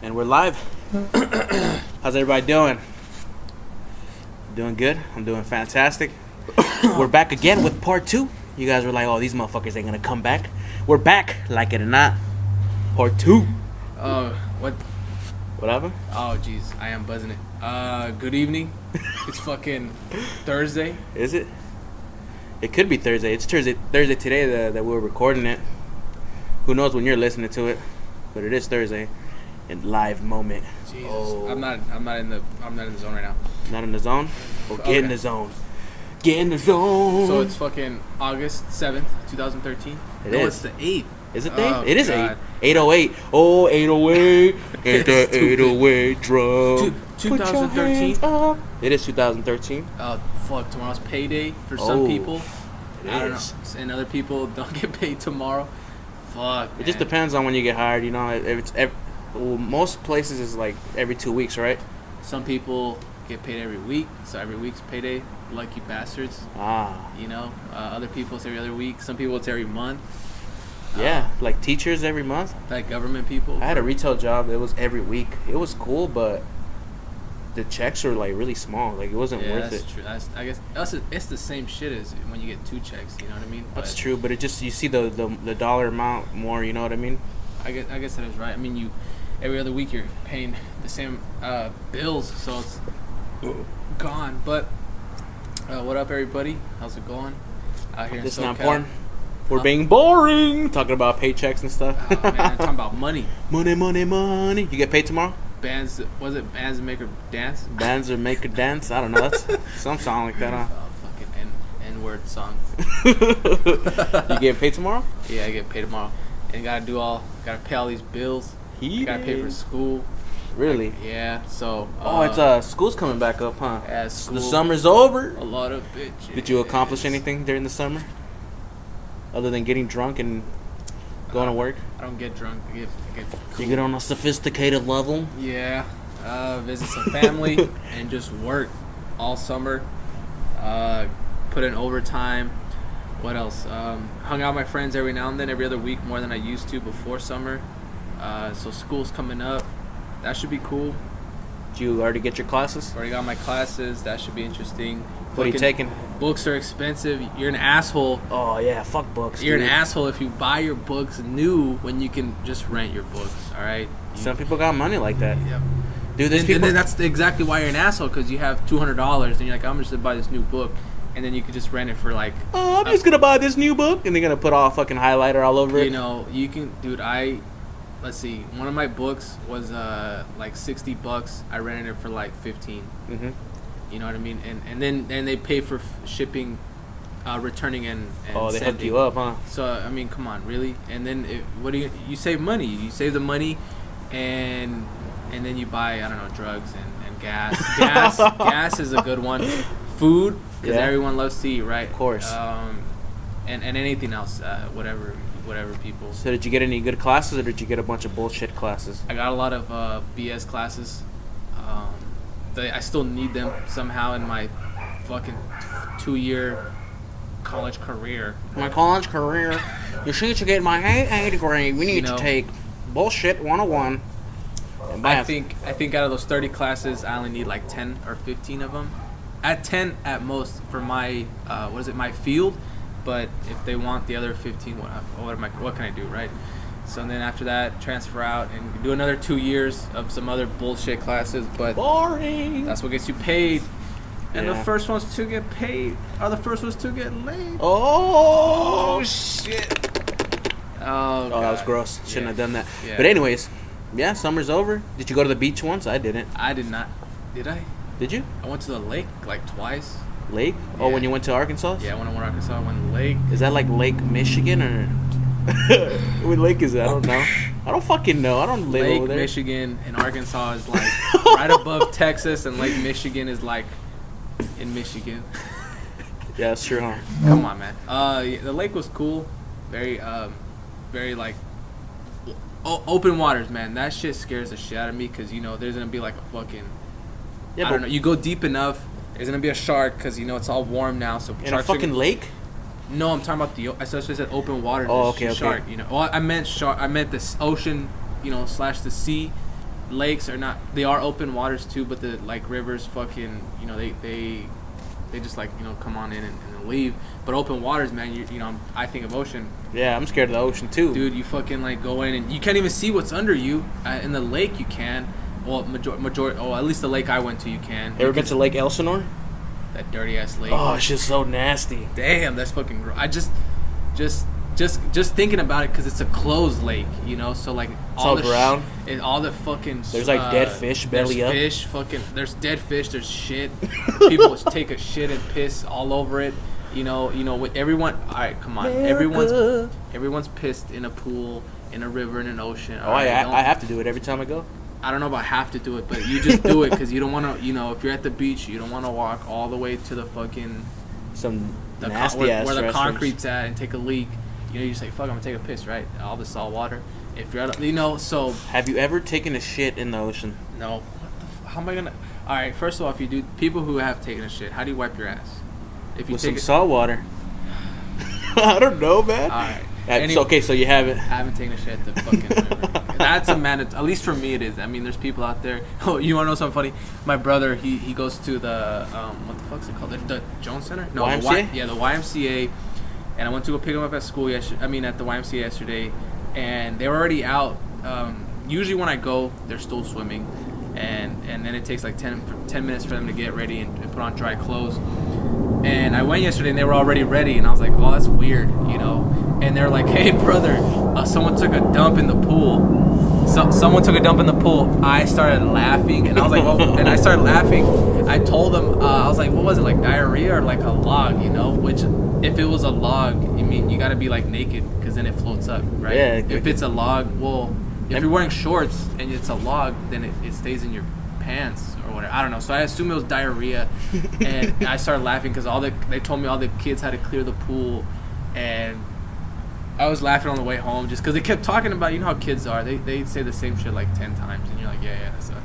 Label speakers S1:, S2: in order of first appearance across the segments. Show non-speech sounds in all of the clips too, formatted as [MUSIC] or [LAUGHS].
S1: And we're live. [CLEARS THROAT] How's everybody doing? Doing good. I'm doing fantastic. [COUGHS] we're back again with part two. You guys were like, "Oh, these motherfuckers ain't gonna come back." We're back, like it or not. Part two.
S2: Oh, what?
S1: Whatever.
S2: Oh, jeez, I am buzzing it. Uh, good evening. [LAUGHS] it's fucking Thursday.
S1: Is it? It could be Thursday. It's Thursday. Thursday today that, that we're recording it. Who knows when you're listening to it? But it is Thursday, in live moment.
S2: Jesus,
S1: Oh.
S2: I'm not. I'm not in the. I'm not in the zone right now.
S1: Not in the zone. Well, get in the zone. Get in the zone.
S2: So it's fucking August seventh, 2013.
S1: It
S2: no,
S1: is.
S2: it's the eighth.
S1: Is it
S2: Oh?
S1: It is
S2: God.
S1: eight. 808. Oh, 808. Hit [LAUGHS] that 808 drum.
S2: Two-
S1: Put your
S2: 2013?
S1: hands up. It is 2013.
S2: Oh fuck! Tomorrow's payday for some
S1: Oh,
S2: people.
S1: It
S2: I don't
S1: is.
S2: know, and other people don't [LAUGHS] get paid tomorrow. Fuck.
S1: It just depends on when you get hired. You know, if it's well, most places is like every two weeks, right?
S2: Some people get paid every week, so every week's payday. Lucky bastards.
S1: Ah,
S2: You know, uh, other people it's every other week. Some people it's every month.
S1: yeah. Like teachers every month.
S2: Like government people.
S1: I had a retail job. It was every week. It was cool, but the checks were like really small. Like it wasn't
S2: yeah,
S1: worth
S2: that's
S1: it.
S2: true. That's, I guess that's it's the same shit as when you get two checks. You know what I mean?
S1: That's
S2: But
S1: true, but it just you see the, the the dollar amount more. You know what I mean?
S2: I guess I guess that is right. I mean, you every other week you're paying the same uh, bills, so it's gone. But uh, what up, everybody? How's it going out here? in
S1: It's not porn. We're
S2: Huh?
S1: being boring. Talking about paychecks and stuff.
S2: Oh, man, I'm talking about money. [LAUGHS]
S1: money, money, money. You get paid tomorrow?
S2: Bands, was it bands that make her dance?
S1: Bands or make a dance? I don't know. That's [LAUGHS] some song like that, huh?
S2: Oh, fucking N N word song. [LAUGHS]
S1: you get paid tomorrow?
S2: Yeah, I get paid tomorrow, and gotta do all, gotta pay all these bills.
S1: He
S2: Gotta pay for school.
S1: Really?
S2: Yeah, so.
S1: Oh, it's uh school's coming back up, huh?
S2: Yeah, school.
S1: The summer's over.
S2: A lot of bitches.
S1: Did you accomplish anything during the summer? Other than getting drunk and going to work?
S2: I don't get drunk. I get, I get
S1: You get on a sophisticated level?
S2: Yeah, uh, visit some family [LAUGHS] and just work all summer. Uh, put in overtime. What else? Um, hung out with my friends every now and then, every other week more than I used to before summer. Uh, so school's coming up. That should be cool.
S1: Did you already get your classes?
S2: Already got my classes. That should be interesting.
S1: What are you taking?
S2: Books are expensive. You're an asshole.
S1: Oh yeah, fuck books.
S2: You're an asshole if you buy your books new when you can just rent your books. All right. You-
S1: Some people got money like that.
S2: Yep.
S1: Dude,
S2: and,
S1: people.
S2: and then that's exactly why you're an asshole because you have two hundred dollars and you're like, I'm just gonna buy this new book, and then you could just rent it for like,
S1: oh, I'm just gonna buy this new book, and they're gonna put all fucking highlighter all over it.
S2: you know, you can, dude. I, let's see, one of my books was uh like sixty bucks. I rented it for like fifteen.
S1: hmm
S2: You know what I mean? And and then and they pay for f- shipping, uh, returning and, and
S1: Oh, they hooked
S2: sending.
S1: you up, huh?
S2: So I mean, come on, really? And then it, what do you? You save money. You save the money, and and then you buy I don't know drugs and, and gas. [LAUGHS] Gas gas is a good one. Food because
S1: Yeah.
S2: everyone loves to eat, right? Of
S1: course.
S2: Um, and and anything else, uh, whatever whatever people.
S1: So did you get any good classes, or did you get a bunch of bullshit classes?
S2: I got a lot of uh, BS classes. Um, they, I still need them somehow in my fucking two year college career.
S1: My college career. You see, to get my AA degree, we need
S2: know-
S1: to take bullshit 101.
S2: I think I think out of those 30 classes, I only need like 10 or 15 of them. At 10 at most for my uh, what is it my field, but if they want the other 15, what what am I what can I do right? So then after that, transfer out and do another two years of some other bullshit classes. But
S1: boring.
S2: that's what gets you paid. And
S1: Yeah.
S2: the first ones to get paid are the first ones to get laid.
S1: oh, oh
S2: shit! Oh,
S1: Oh, that was gross. Shouldn't
S2: Yeah.
S1: have done that.
S2: Yeah.
S1: But anyways, yeah, summer's over. Did you go to the beach once? I didn't.
S2: I did not. Did I?
S1: Did you?
S2: I went to the lake like twice.
S1: Lake? Oh, when you went to Arkansas?
S2: Yeah, when I went to Arkansas, I went to lake.
S1: Is that like Lake Michigan or [LAUGHS] what lake is that? I don't know. I don't fucking know. I don't live
S2: Lake
S1: over there.
S2: Michigan and Arkansas is like [LAUGHS] right above Texas, and Lake Michigan is like in Michigan. [LAUGHS]
S1: Yeah, that's true, huh?
S2: Come on, man. Uh, yeah, the lake was cool. Very, um, very like o- open waters, man. That shit scares the shit out of me because you know there's gonna be like a fucking.
S1: Yeah,
S2: I
S1: but
S2: don't know. You go deep enough, there's gonna be a shark because you know it's all warm now. So
S1: in a fucking
S2: gonna-
S1: lake?
S2: No, I'm talking about the. I said I said open water.
S1: Oh, okay, okay.
S2: Shark, you know. Well, I meant shark. I meant this ocean, you know, slash the sea. lakes are not. They are open waters too, but the like rivers, fucking, you know, they they they just like you know come on in and, and leave. But open waters, man, you you know, I think of ocean,
S1: Yeah, I'm scared of the ocean too.
S2: dude. You fucking like go in and you can't even see what's under you. Uh, in the lake, you can. Well, major, major, oh, at least the lake I went to, you can.
S1: Ever been to Lake Elsinore?
S2: that dirty ass lake?
S1: Oh, it's just so nasty.
S2: damn, that's fucking. Gro- I just, just, just, just thinking about it because it's a closed lake, you know. So like
S1: all
S2: the
S1: brown?
S2: and all the fucking.
S1: There's, like, uh, dead fish belly up.
S2: Fish, fucking. There's dead fish. There's shit. [LAUGHS] People take a shit and piss all over it. You know, you know. With everyone, all right, come on. Everyone's
S1: America.
S2: everyone's pissed in a pool, in a river, in an ocean.
S1: Oh,
S2: all right?
S1: I, I have to do it every time I go.
S2: I don't know about have to do it, but you just do it because you don't want to. You know, if you're at the beach, you don't want to walk all the way to the fucking
S1: Some
S2: the con-
S1: nasty
S2: where,
S1: ass
S2: where the concrete's at and take a leak. You know, you say, "Fuck, I'm gonna take a piss," right? All the salt water. If you're, at, you know, so
S1: Have you ever taken a shit in the ocean?
S2: no. What the f- how am I gonna? All right. First of all, if you do, people who have taken a shit, how do you wipe your ass? If you
S1: With
S2: take
S1: some
S2: it,
S1: salt water. [LAUGHS] I don't know, man.
S2: all right.
S1: Uh,
S2: Any-
S1: so, okay, so you have it.
S2: I haven't taken a shit fucking. [LAUGHS] That's a man. At least for me, it is. I mean, there's people out there. [LAUGHS] Oh, you want to know something funny? My brother, he, he goes to the um, what the fuck's it called? The, the Jones Center? No, the Y-
S1: YMCA?
S2: yeah, the YMCA. And I went to go pick him up at school yesterday. I mean, at the YMCA yesterday, and they were already out. Um, usually, when I go, they're still swimming, and and then it takes like 10, 10 minutes for them to get ready and, and put on dry clothes. And I went yesterday and they were already ready, and I was like, oh, that's weird, you know. And they're like, hey, brother, uh, someone took a dump in the pool. So, someone took a dump in the pool. I started laughing, and I was like, well, [LAUGHS] and I started laughing. I told them, uh, I was like, what was it, like diarrhea or like a log, you know? Which, if it was a log, I mean, you gotta be like naked because then it floats up, right?
S1: Yeah,
S2: If it's a log, well, if you're wearing shorts and it's a log, then it, it stays in your pants whatever. I don't know. So I assume it was diarrhea, and [LAUGHS] I started laughing because all the they told me all the kids had to clear the pool, and I was laughing on the way home just because they kept talking about you know how kids are. They they say the same shit like ten times, and you're like, yeah, yeah, that's a,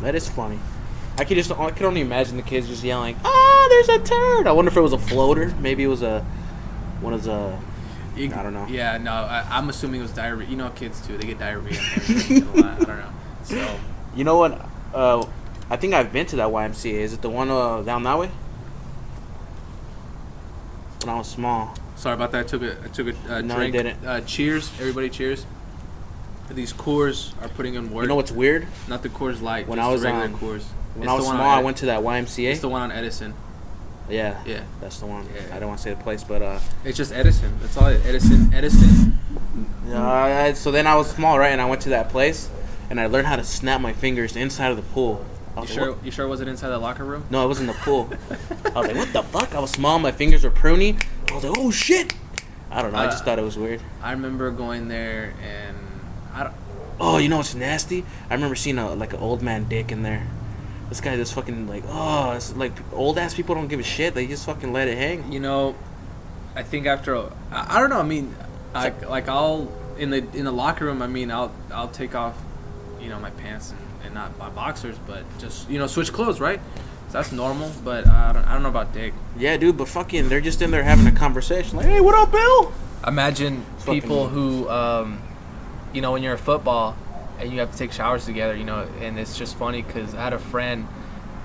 S1: That is funny. I could just I could only imagine the kids just yelling, "Ah, there's a turd!" I wonder if it was a floater. Maybe it was a one of the. I don't know.
S2: Yeah, no, I, I'm assuming it was diarrhea. You know, kids too. They get diarrhea. and everything a lot. I don't know. So
S1: You know what? Uh, I think I've been to that YMCA. Is it the one uh, down that way? When I was small.
S2: sorry about that. I took a I took a uh,
S1: No, I
S2: drink.
S1: didn't.
S2: Uh, cheers, everybody. Cheers. These Coors are putting in work.
S1: You know what's weird?
S2: Not the Coors Light.
S1: When I was
S2: the regular
S1: on-
S2: Coors.
S1: When
S2: It's
S1: I
S2: the
S1: was
S2: one
S1: small, I went to that YMCA.
S2: It's the one on Edison.
S1: Yeah,
S2: Yeah.
S1: that's the one.
S2: Yeah.
S1: I don't want to say the place, but uh,
S2: It's just Edison. That's all. It, Edison. Edison.
S1: uh, so then I was small, right? And I went to that place, and I learned how to snap my fingers inside of the pool. I
S2: You
S1: was like,
S2: sure?
S1: "What?"
S2: You sure it wasn't inside the locker room?
S1: No, it was in the pool. [LAUGHS] I was like, what the fuck? I was small, my fingers were pruny. I was like, oh shit. I don't know. I just
S2: Uh,
S1: thought it was weird.
S2: I remember going there and I don't.
S1: Oh, you know what's nasty? I remember seeing a like an old man dick in there. This guy just fucking like oh, it's like old ass people don't give a shit. They just fucking let it hang.
S2: You know, I think after a, I, I don't know. I mean, like like I'll in the in the locker room. I mean, I'll I'll take off, you know, my pants and, and not by boxers, but just you know switch clothes, right? So that's normal. But I don't I don't know about dick.
S1: Yeah, dude, but fucking they're just in there having a conversation. Like, hey, what up, Bill?
S2: Imagine
S1: Fucking-
S2: people who, um, you know, when you're in football and you have to take showers together, you know, and it's just funny because I had a friend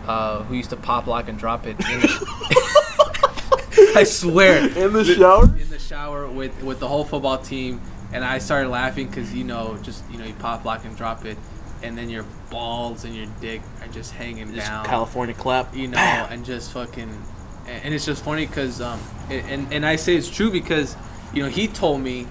S2: uh, who used to pop lock and drop it. In the, [LAUGHS] I swear,
S1: In the shower?
S2: in the shower with with the whole football team, and I started laughing because you know, just you know, you pop lock and drop it, and then your balls and your dick are just hanging
S1: Just
S2: down
S1: California clap.
S2: you know,
S1: Bam.
S2: and just fucking, and, it's just funny because, um, and, and I say it's true because, you know, he told me,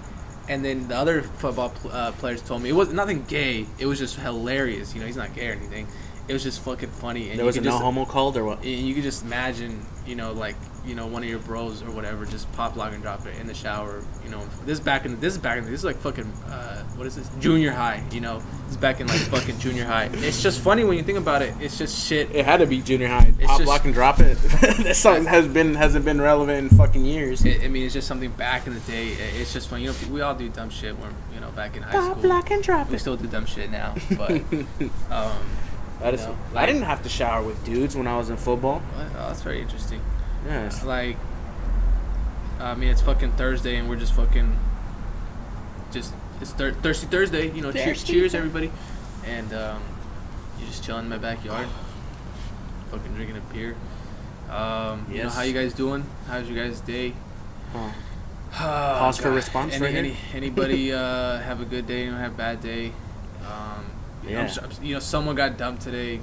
S2: and then the other football uh, players told me it was nothing gay. It was just hilarious. You know, he's not gay or anything. It was just fucking funny, and
S1: there
S2: you
S1: was a
S2: could
S1: no
S2: just,
S1: homo called or what?
S2: and you could just imagine, you know, like you know, one of your bros or whatever just pop lock and drop it in the shower. You know, this is back in this is back in this is like fucking uh, what is this junior high? You know, this is back in like fucking junior high. It's just funny when you think about it. It's just shit.
S1: It had to be junior high.
S2: It's
S1: Pop,
S2: just-
S1: lock, and drop it. [LAUGHS] that song has been hasn't been relevant in fucking years.
S2: I I mean, it's just something back in the day. It's just fun. You know, we all do dumb shit when you know back in high
S1: Pop,
S2: school.
S1: lock, and drop
S2: We
S1: it.
S2: still do dumb shit now, [LAUGHS] but um,
S1: That is.
S2: you know,
S1: I didn't have to shower with dudes when I was in football.
S2: Oh, that's very interesting.
S1: Yes.
S2: Like, I mean, it's fucking Thursday, and we're just fucking just it's thir- thirsty Thursday. You know, cheers,
S1: Thirsty
S2: cheers,
S1: Thur-
S2: everybody. And um, You just chilling in my backyard, fucking drinking a beer. Um, You know how you guys doing? How's your guys' day?
S1: Huh. [SIGHS]
S2: Pause
S1: Pause for response
S2: Any,
S1: right here.
S2: any, anybody [LAUGHS] uh, have a good day? Anyone have a bad day? Um, you know, I'm
S1: Yeah.
S2: you know, someone got dumped today.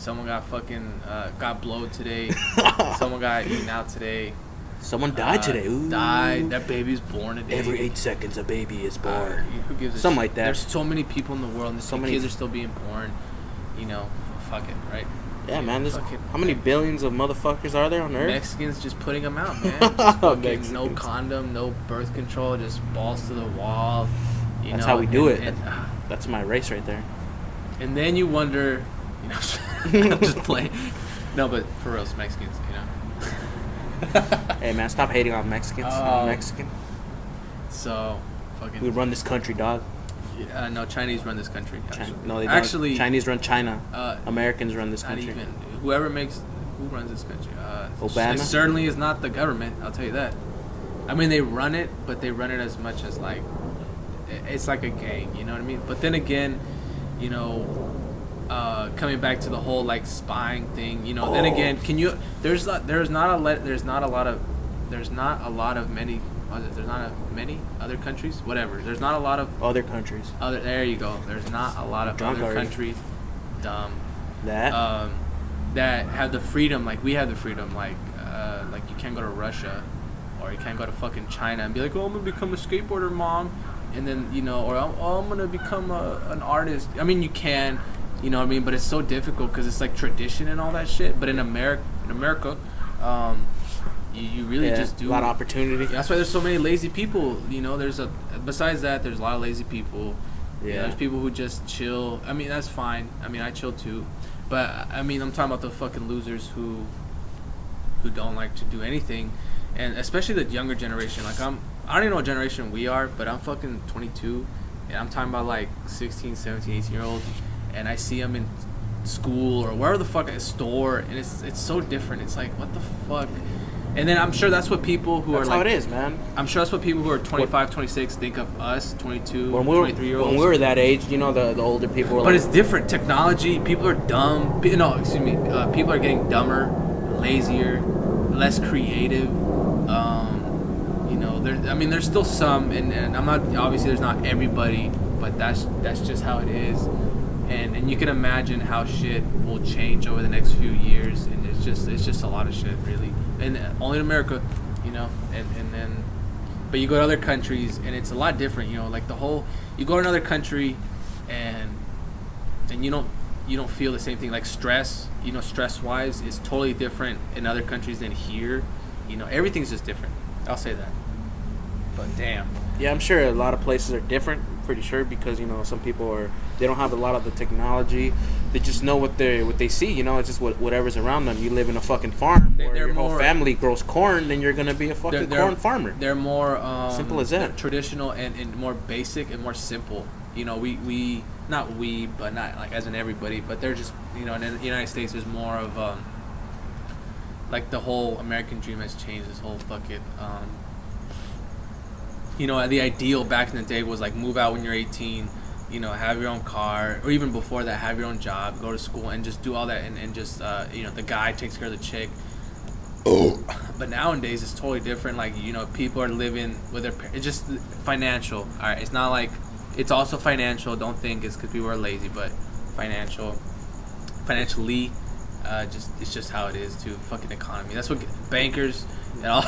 S2: Someone got fucking uh, got blowed today. [LAUGHS] someone got eaten out today.
S1: Someone died
S2: Uh,
S1: today. Ooh.
S2: Died. That baby's born today.
S1: Every eight seconds, a baby is
S2: Uh,
S1: born.
S2: who gives a
S1: Something
S2: shit?
S1: like that.
S2: There's so many people in the world, and
S1: So many-
S2: kids are still being born. You know, fuck it, right?
S1: yeah, man. There's,
S2: fucking-
S1: how many billions of motherfuckers are there on Earth?
S2: Mexicans just putting them out, man. [LAUGHS] No condom, no birth control, just balls to the wall. You
S1: That's
S2: know,
S1: how we do
S2: and-
S1: it.
S2: And, uh,
S1: That's my race right there.
S2: and then you wonder, know, [LAUGHS] I'm just playing. No, but for real, it's Mexicans, you know. [LAUGHS]
S1: Hey, man, stop hating on Mexicans. I'm Mexican.
S2: So, fucking.
S1: We run this country, dog.
S2: Uh, no, Chinese run this country.
S1: Chi-
S2: Actually,
S1: no, they don't.
S2: actually,
S1: Chinese run China.
S2: uh,
S1: Americans run this country.
S2: even whoever makes who runs this country. Uh,
S1: Obama?
S2: It certainly is not the government. I'll tell you that. I mean, they run it, but they run it as much as like it's like a gang. You know what I mean? But then again, you know, uh, coming back to the whole like spying thing. You know, then
S1: Oh.
S2: again, can you? There's not. There's not a let. There's not a lot of. There's not a lot of many. what is? There's not a many other countries. Whatever. There's not a lot of
S1: Other countries.
S2: other. There you go. There's not a lot of
S1: Drunk
S2: other
S1: already.
S2: countries. Dumb
S1: That.
S2: um, that have the freedom like we have the freedom like uh, like you can't go to Russia or you can't go to fucking China and be like oh I'm gonna become a skateboarder mom and then you know or oh, I'm gonna become a, an artist I mean you can you know what I mean but it's so difficult because it's like tradition and all that shit but in America in America um, you, you really
S1: yeah,
S2: just do
S1: a lot of opportunity.
S2: yeah, that's why there's so many lazy people. You know, there's a besides that, there's a lot of lazy people. Yeah.
S1: Yeah.
S2: there's people who just chill. I mean, that's fine. I mean, I chill too, but I mean, I'm talking about the fucking losers who who don't like to do anything, and especially the younger generation. Like I'm, I don't even know what generation we are, but I'm fucking 22, and I'm talking about like 16, 17, 18 year olds, and I see them in school or wherever the fuck at a store, and it's it's so different. It's like what the fuck. And then I'm sure that's what people who
S1: That's
S2: are like.
S1: That's how it is, man.
S2: I'm sure that's what people who are 25, 26 think of us, 22,
S1: When we were
S2: 23 year olds.
S1: when we were that age, you know, the the older people were
S2: but
S1: like,
S2: it's different. Technology, people are dumb. No, excuse me. Uh, people are getting dumber, lazier, less creative. Um, you know, there. I mean, there's still some, and, and I'm not obviously there's not everybody, but that's that's just how it is. And and you can imagine how shit will change over the next few years, and it's just it's just a lot of shit, really. And only in America, you know. And and then but you go to other countries and it's a lot different you know like the whole you go to another country and and you don't you don't feel the same thing like stress you know stress wise is totally different in other countries than here you know everything's just different i'll say that but damn
S1: Yeah, I'm sure a lot of places are different. Pretty sure because you know some people are they don't have a lot of the technology. They just know what they what they see. You know, it's just what, whatever's around them. You live in a fucking farm
S2: They-
S1: where
S2: they're
S1: your whole family grows corn, then you're gonna be a fucking
S2: they're-
S1: corn farmer.
S2: they're more um,
S1: Simple as that.
S2: traditional and, and more basic and more simple you know we we not we but not like as in everybody but they're just you know in the united states there's more of um like the whole american dream has changed this whole fucking um you know the ideal back in the day was like move out when you're 18 you know have your own car or even before that have your own job go to school and just do all that and, and just uh, you know the guy takes care of the chick. Oh. but nowadays it's totally different like you know people are living with their par- it's just financial all right it's not like it's also financial don't think it's because people are lazy but financial financially uh, just it's just how it is to fucking economy. That's what bankers [LAUGHS] all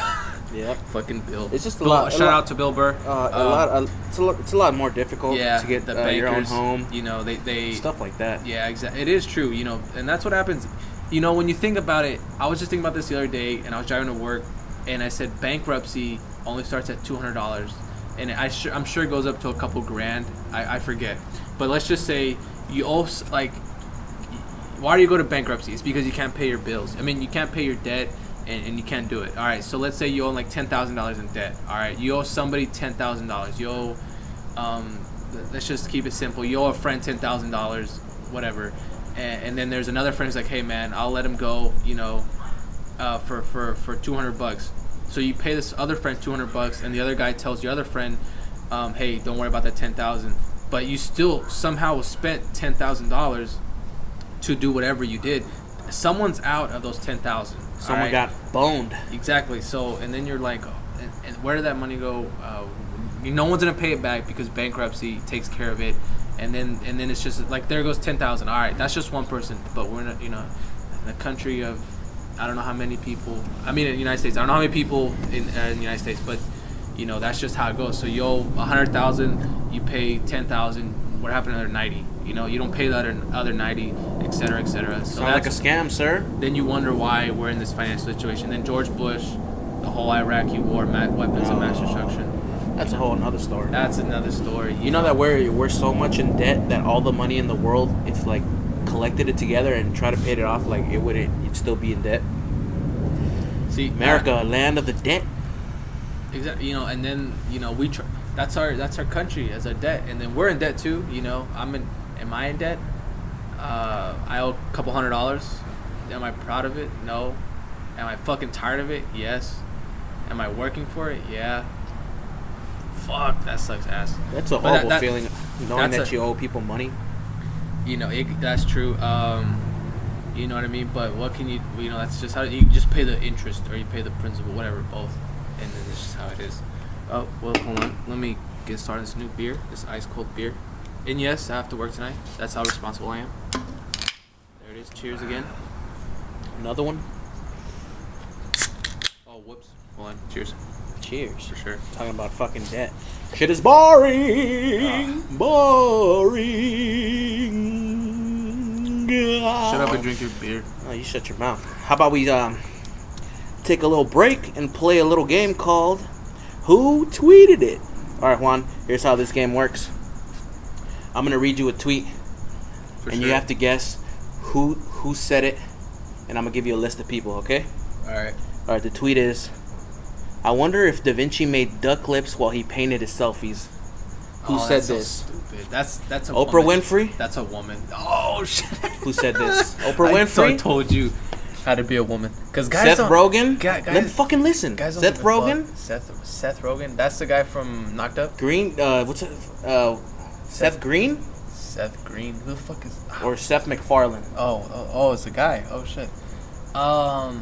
S2: fucking bill
S1: It's just a
S2: Bill-
S1: lot- a
S2: shout
S1: lot-
S2: out to bill burr
S1: Uh, a
S2: Um,
S1: lot. Uh, it's a lot. It's a lot more difficult
S2: yeah
S1: to get
S2: the
S1: uh, your own home.
S2: you know they they
S1: Stuff like that.
S2: yeah, exactly. It is true, you know, and that's what happens. You know, when you think about it, I was just thinking about this the other day, and I was driving to work, and I said bankruptcy only starts at two hundred dollars, and I I'm sure it goes up to a couple grand. I, I forget, but let's just say you also like, why do you go to bankruptcy? It's because you can't pay your bills. I mean, you can't pay your debt. And, and you can't do it. All right. So let's say you owe like ten thousand dollars in debt. All right. You owe somebody ten thousand dollars. You owe um, let's just keep it simple. You owe a friend ten thousand dollars, whatever, and, and then there's another friend who's like, hey man, I'll let him go, you know, uh, for for for two hundred bucks. So you pay this other friend two hundred bucks, and the other guy tells your other friend, um, hey, don't worry about that ten thousand. But you still somehow spent ten thousand dollars to do whatever you did. Someone's out of those ten thousand.
S1: Someone got boned.
S2: exactly. So and then you're like, oh, and, and where did that money go? Uh, no one's gonna pay it back because bankruptcy takes care of it, and then and then it's just like there goes ten thousand. All right, that's just one person, but we're in a, you know, in a country of I don't know how many people. I mean, in the United States, I don't know how many people in, uh, in the United States, but you know that's just how it goes. So you owe a hundred thousand, you pay ten thousand. What happened to the other ninety? You know, you don't pay the other other ninety, et cetera, et cetera. So
S1: Sound like a scam, sir.
S2: then you wonder why we're in this financial situation. Then George Bush, the whole Iraqi war, weapons of mass destruction.
S1: That's a whole another story.
S2: That's another story.
S1: You know that we're we're so much in debt that all the money in the world, if like collected it together and try to pay it off, like it wouldn't, you'd still be in debt.
S2: See, uh,
S1: America, land of the debt.
S2: Exactly. You know, and then you know we tr- that's our that's our country as a debt, and then we're in debt too. You know, I'm in. Am I in debt? Uh, I owe a couple hundred dollars. Am I proud of it? No. Am I fucking tired of it? Yes. Am I working for it? Yeah. Fuck, that sucks ass.
S1: That's a
S2: But that-
S1: horrible
S2: that-
S1: feeling, knowing that
S2: a-
S1: you owe people money.
S2: You know, it, that's true. Um, you know what I mean? But what can you? You know, that's just how you just pay the interest or you pay the principal, whatever, both, and then it's just how it is. Oh well, hold on. Let me get started this new beer, this ice cold beer. And yes, I have to work tonight. That's how responsible I am. There it is. Cheers again.
S1: Another one.
S2: Oh whoops. Hold on. Cheers.
S1: Cheers.
S2: For sure.
S1: Talking about fucking debt. Shit is boring.
S2: Ah.
S1: Boring.
S2: Shut up and drink your beer.
S1: Oh, you shut your mouth. How about we um take a little break and play a little game called Who Tweeted It? All right, Juan. Here's how this game works. I'm gonna read you a tweet,
S2: For
S1: and
S2: sure.
S1: you have to guess who who said it, and I'm gonna give you a list of people. Okay?
S2: All right.
S1: All right. The tweet is. I wonder if Da Vinci made duck lips while he painted his selfies. Who
S2: Oh,
S1: said
S2: that's so
S1: this?
S2: stupid. That's that's a
S1: Oprah
S2: woman.
S1: Winfrey?
S2: That's a woman. Oh [LAUGHS] shit.
S1: Who said this? [LAUGHS] Oprah
S2: I
S1: Winfrey?
S2: so- told you how to be a woman. Cause guys
S1: Seth Rogen?
S2: Guy-
S1: Let
S2: guys-
S1: me fucking listen.
S2: Guys
S1: Seth Rogen?
S2: fuck. Seth Seth Rogen. That's the guy from Knocked Up.
S1: Green? Uh, what's it? Uh, Seth Green
S2: Seth Green. Who the fuck is?
S1: or Seth MacFarlane?
S2: Oh, oh, oh, it's a guy. Oh shit. Um.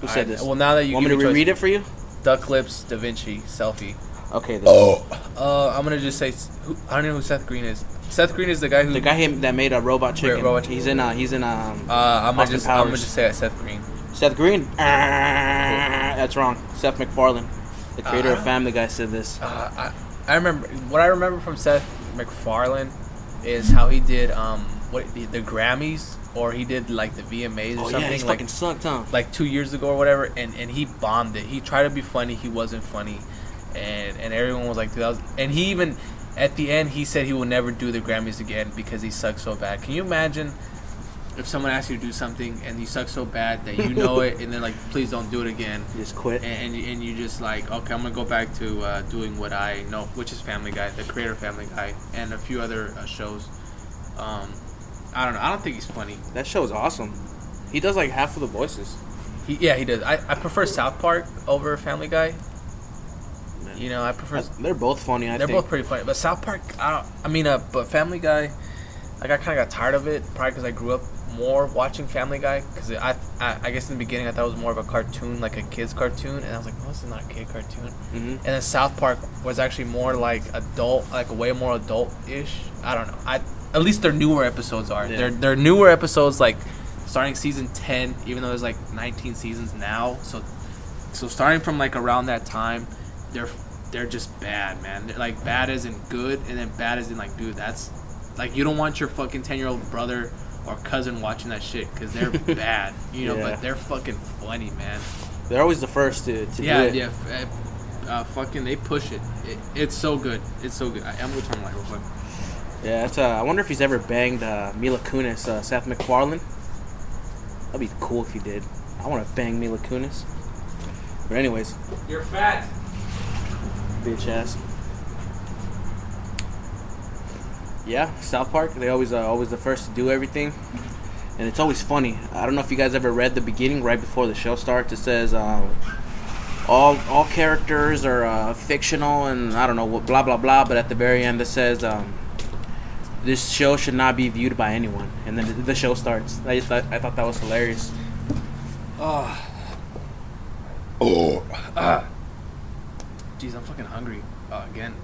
S1: Who said
S2: alright,
S1: this?
S2: Well, now that you
S1: Want me to reread it for you?
S2: Duck lips, Da Vinci, selfie.
S1: Okay. This
S2: Uh, I'm gonna just say who, I don't know who Seth Green is. Seth Green is the guy who.
S1: the guy that made a robot chicken.
S2: Robot Chicken.
S1: He's in. Uh, he's in. Um,
S2: Uh, I'm gonna
S1: Austin
S2: just I'm gonna just say Seth Green.
S1: Seth Green. Ah, [LAUGHS] that's wrong. Seth MacFarlane, the creator
S2: Uh,
S1: of Family Guy, said this.
S2: Uh, I, I remember what I remember from Seth MacFarlane is how he did um what the, the Grammys or he did like the VMAs or
S1: Oh
S2: something
S1: yeah,
S2: like
S1: fucking sucked, huh?
S2: like two years ago or whatever, and, and he bombed it. He tried to be funny, he wasn't funny, and and everyone was like, 2000. And he even at the end he said he will never do the Grammys again because he sucked so bad. Can you imagine if someone asks you to do something and you suck so bad that you know it, and then like, please don't do it again,
S1: He just quit.
S2: and and you, and you just like, okay, I'm gonna go back to uh, doing what I know, which is Family Guy, the creator Family Guy, and a few other uh, shows. Um, I don't know. I don't think he's funny.
S1: That show is awesome. He does like half of the voices.
S2: He, yeah, he does. I, I prefer South Park over Family Guy. You know, I prefer.
S1: They're both funny. I
S2: They're
S1: think.
S2: both pretty funny, but South Park, I don't. I mean, uh, but Family Guy, like I kind of got tired of it, probably because I grew up more watching Family Guy. Because I, I, I guess in the beginning I thought it was more of a cartoon, like a kids cartoon, and I was like, no, this is not a kid cartoon.
S1: Mhm.
S2: And then South Park was actually more like adult, like a way more adult-ish. I don't know. I at least their newer episodes are.
S1: Yeah.
S2: Their their newer episodes like starting season ten, even though there's like 19 seasons now. So so starting from like around that time, they're they're just bad, man. They're like bad in good, and then bad in like, dude, that's like you don't want your fucking 10 year old brother or cousin watching that shit because they're [LAUGHS] bad, you know.
S1: Yeah.
S2: But they're fucking funny, man.
S1: They're always the first to, to
S2: Yeah,
S1: do it.
S2: yeah. f- Uh, fucking, they push it. it. It's so good. It's so good. I, I'm gonna turn my light real quick.
S1: Yeah, that's, uh, I wonder if he's ever banged uh, Mila Kunis, uh, Seth MacFarlane. That'd be cool if he did. I want to bang Mila Kunis. But anyways,
S2: You're fat.
S1: bitch ass. Yeah, South Park. They always uh, always the first to do everything, and it's always funny. I don't know if you guys ever read the beginning right before the show starts. It says uh, all all characters are uh, fictional, and I don't know what blah blah blah. But at the very end, it says um, this show should not be viewed by anyone. And then the show starts. I just thought, I thought that was hilarious.
S2: Oh.
S3: Oh.
S2: Ah. Jeez, I'm fucking hungry. Uh, again.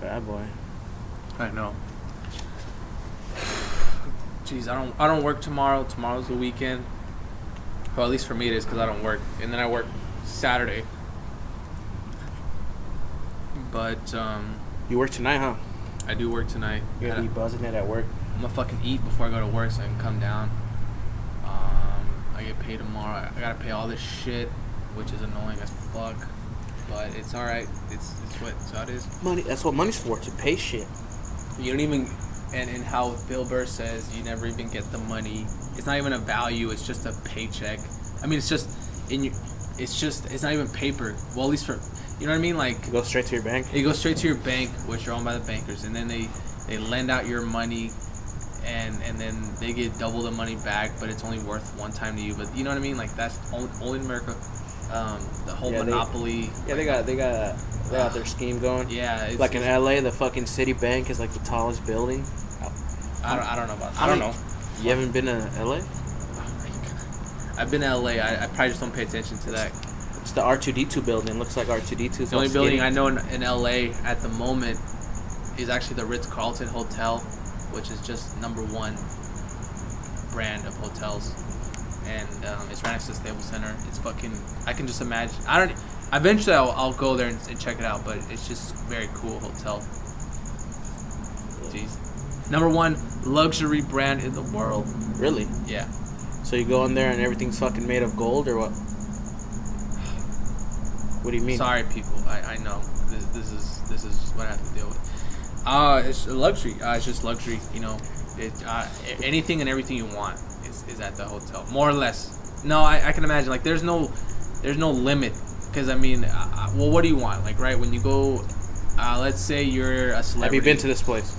S1: Bad boy.
S2: I know. Jeez, I don't I don't work tomorrow. Tomorrow's the weekend. Well, at least for me it is because I don't work, and then I work Saturday. But um,
S1: You work tonight, huh?
S2: I do work tonight.
S1: You're gonna be buzzing it at work.
S2: I'm gonna fucking eat before I go to work so I can come down. Um, I get paid tomorrow. I gotta pay all this shit, which is annoying as fuck. But it's alright. It's it's what it's how it is.
S1: Money. That's what money's for. To pay shit.
S2: You don't even, and, and how Bill Burr says you never even get the money. It's not even a value. It's just a paycheck. I mean, it's just in you. It's just it's not even paper. Well, at least for you know what I mean. Like
S1: Go straight to your bank.
S2: it goes straight to your bank, which are owned by the bankers, and then they they lend out your money, and and then they get double the money back, but it's only worth one time to you. But you know what I mean? Like that's only, only in America. Um, the whole
S1: Yeah, they-
S2: monopoly.
S1: Yeah, they got they got they got their scheme going.
S2: Yeah, it's,
S1: Like in LA, the fucking Citibank is like the tallest building.
S2: I don't, I don't know about.
S1: I
S2: I don't know.
S1: You haven't been to LA?
S2: Oh I've been to LA. I, I probably just don't pay attention to that.
S1: It's the R2D2 building. Looks like R2D2.
S2: The only building I know in, in LA at the moment is actually the Ritz Carlton Hotel, which is just number one brand of hotels, and um, it's right next to the Staples Center. It's fucking. I can just imagine. I don't. Eventually, I'll, I'll go there and, and check it out, but it's just very cool hotel. Jeez. Number one luxury brand in the world.
S1: Really?
S2: Yeah.
S1: So you go in there and everything's fucking made of gold or what? What do you mean?
S2: Sorry, people. I, I know this, this is this is what I have to deal with. Uh, it's luxury. Uh, it's just luxury. You know, it uh, anything and everything you want is, is at the hotel, more or less. No, I, I can imagine. Like, there's no there's no limit because I mean, uh, well, what do you want? Like, right when you go, uh, let's say you're a celebrity.
S1: Have you been to this place?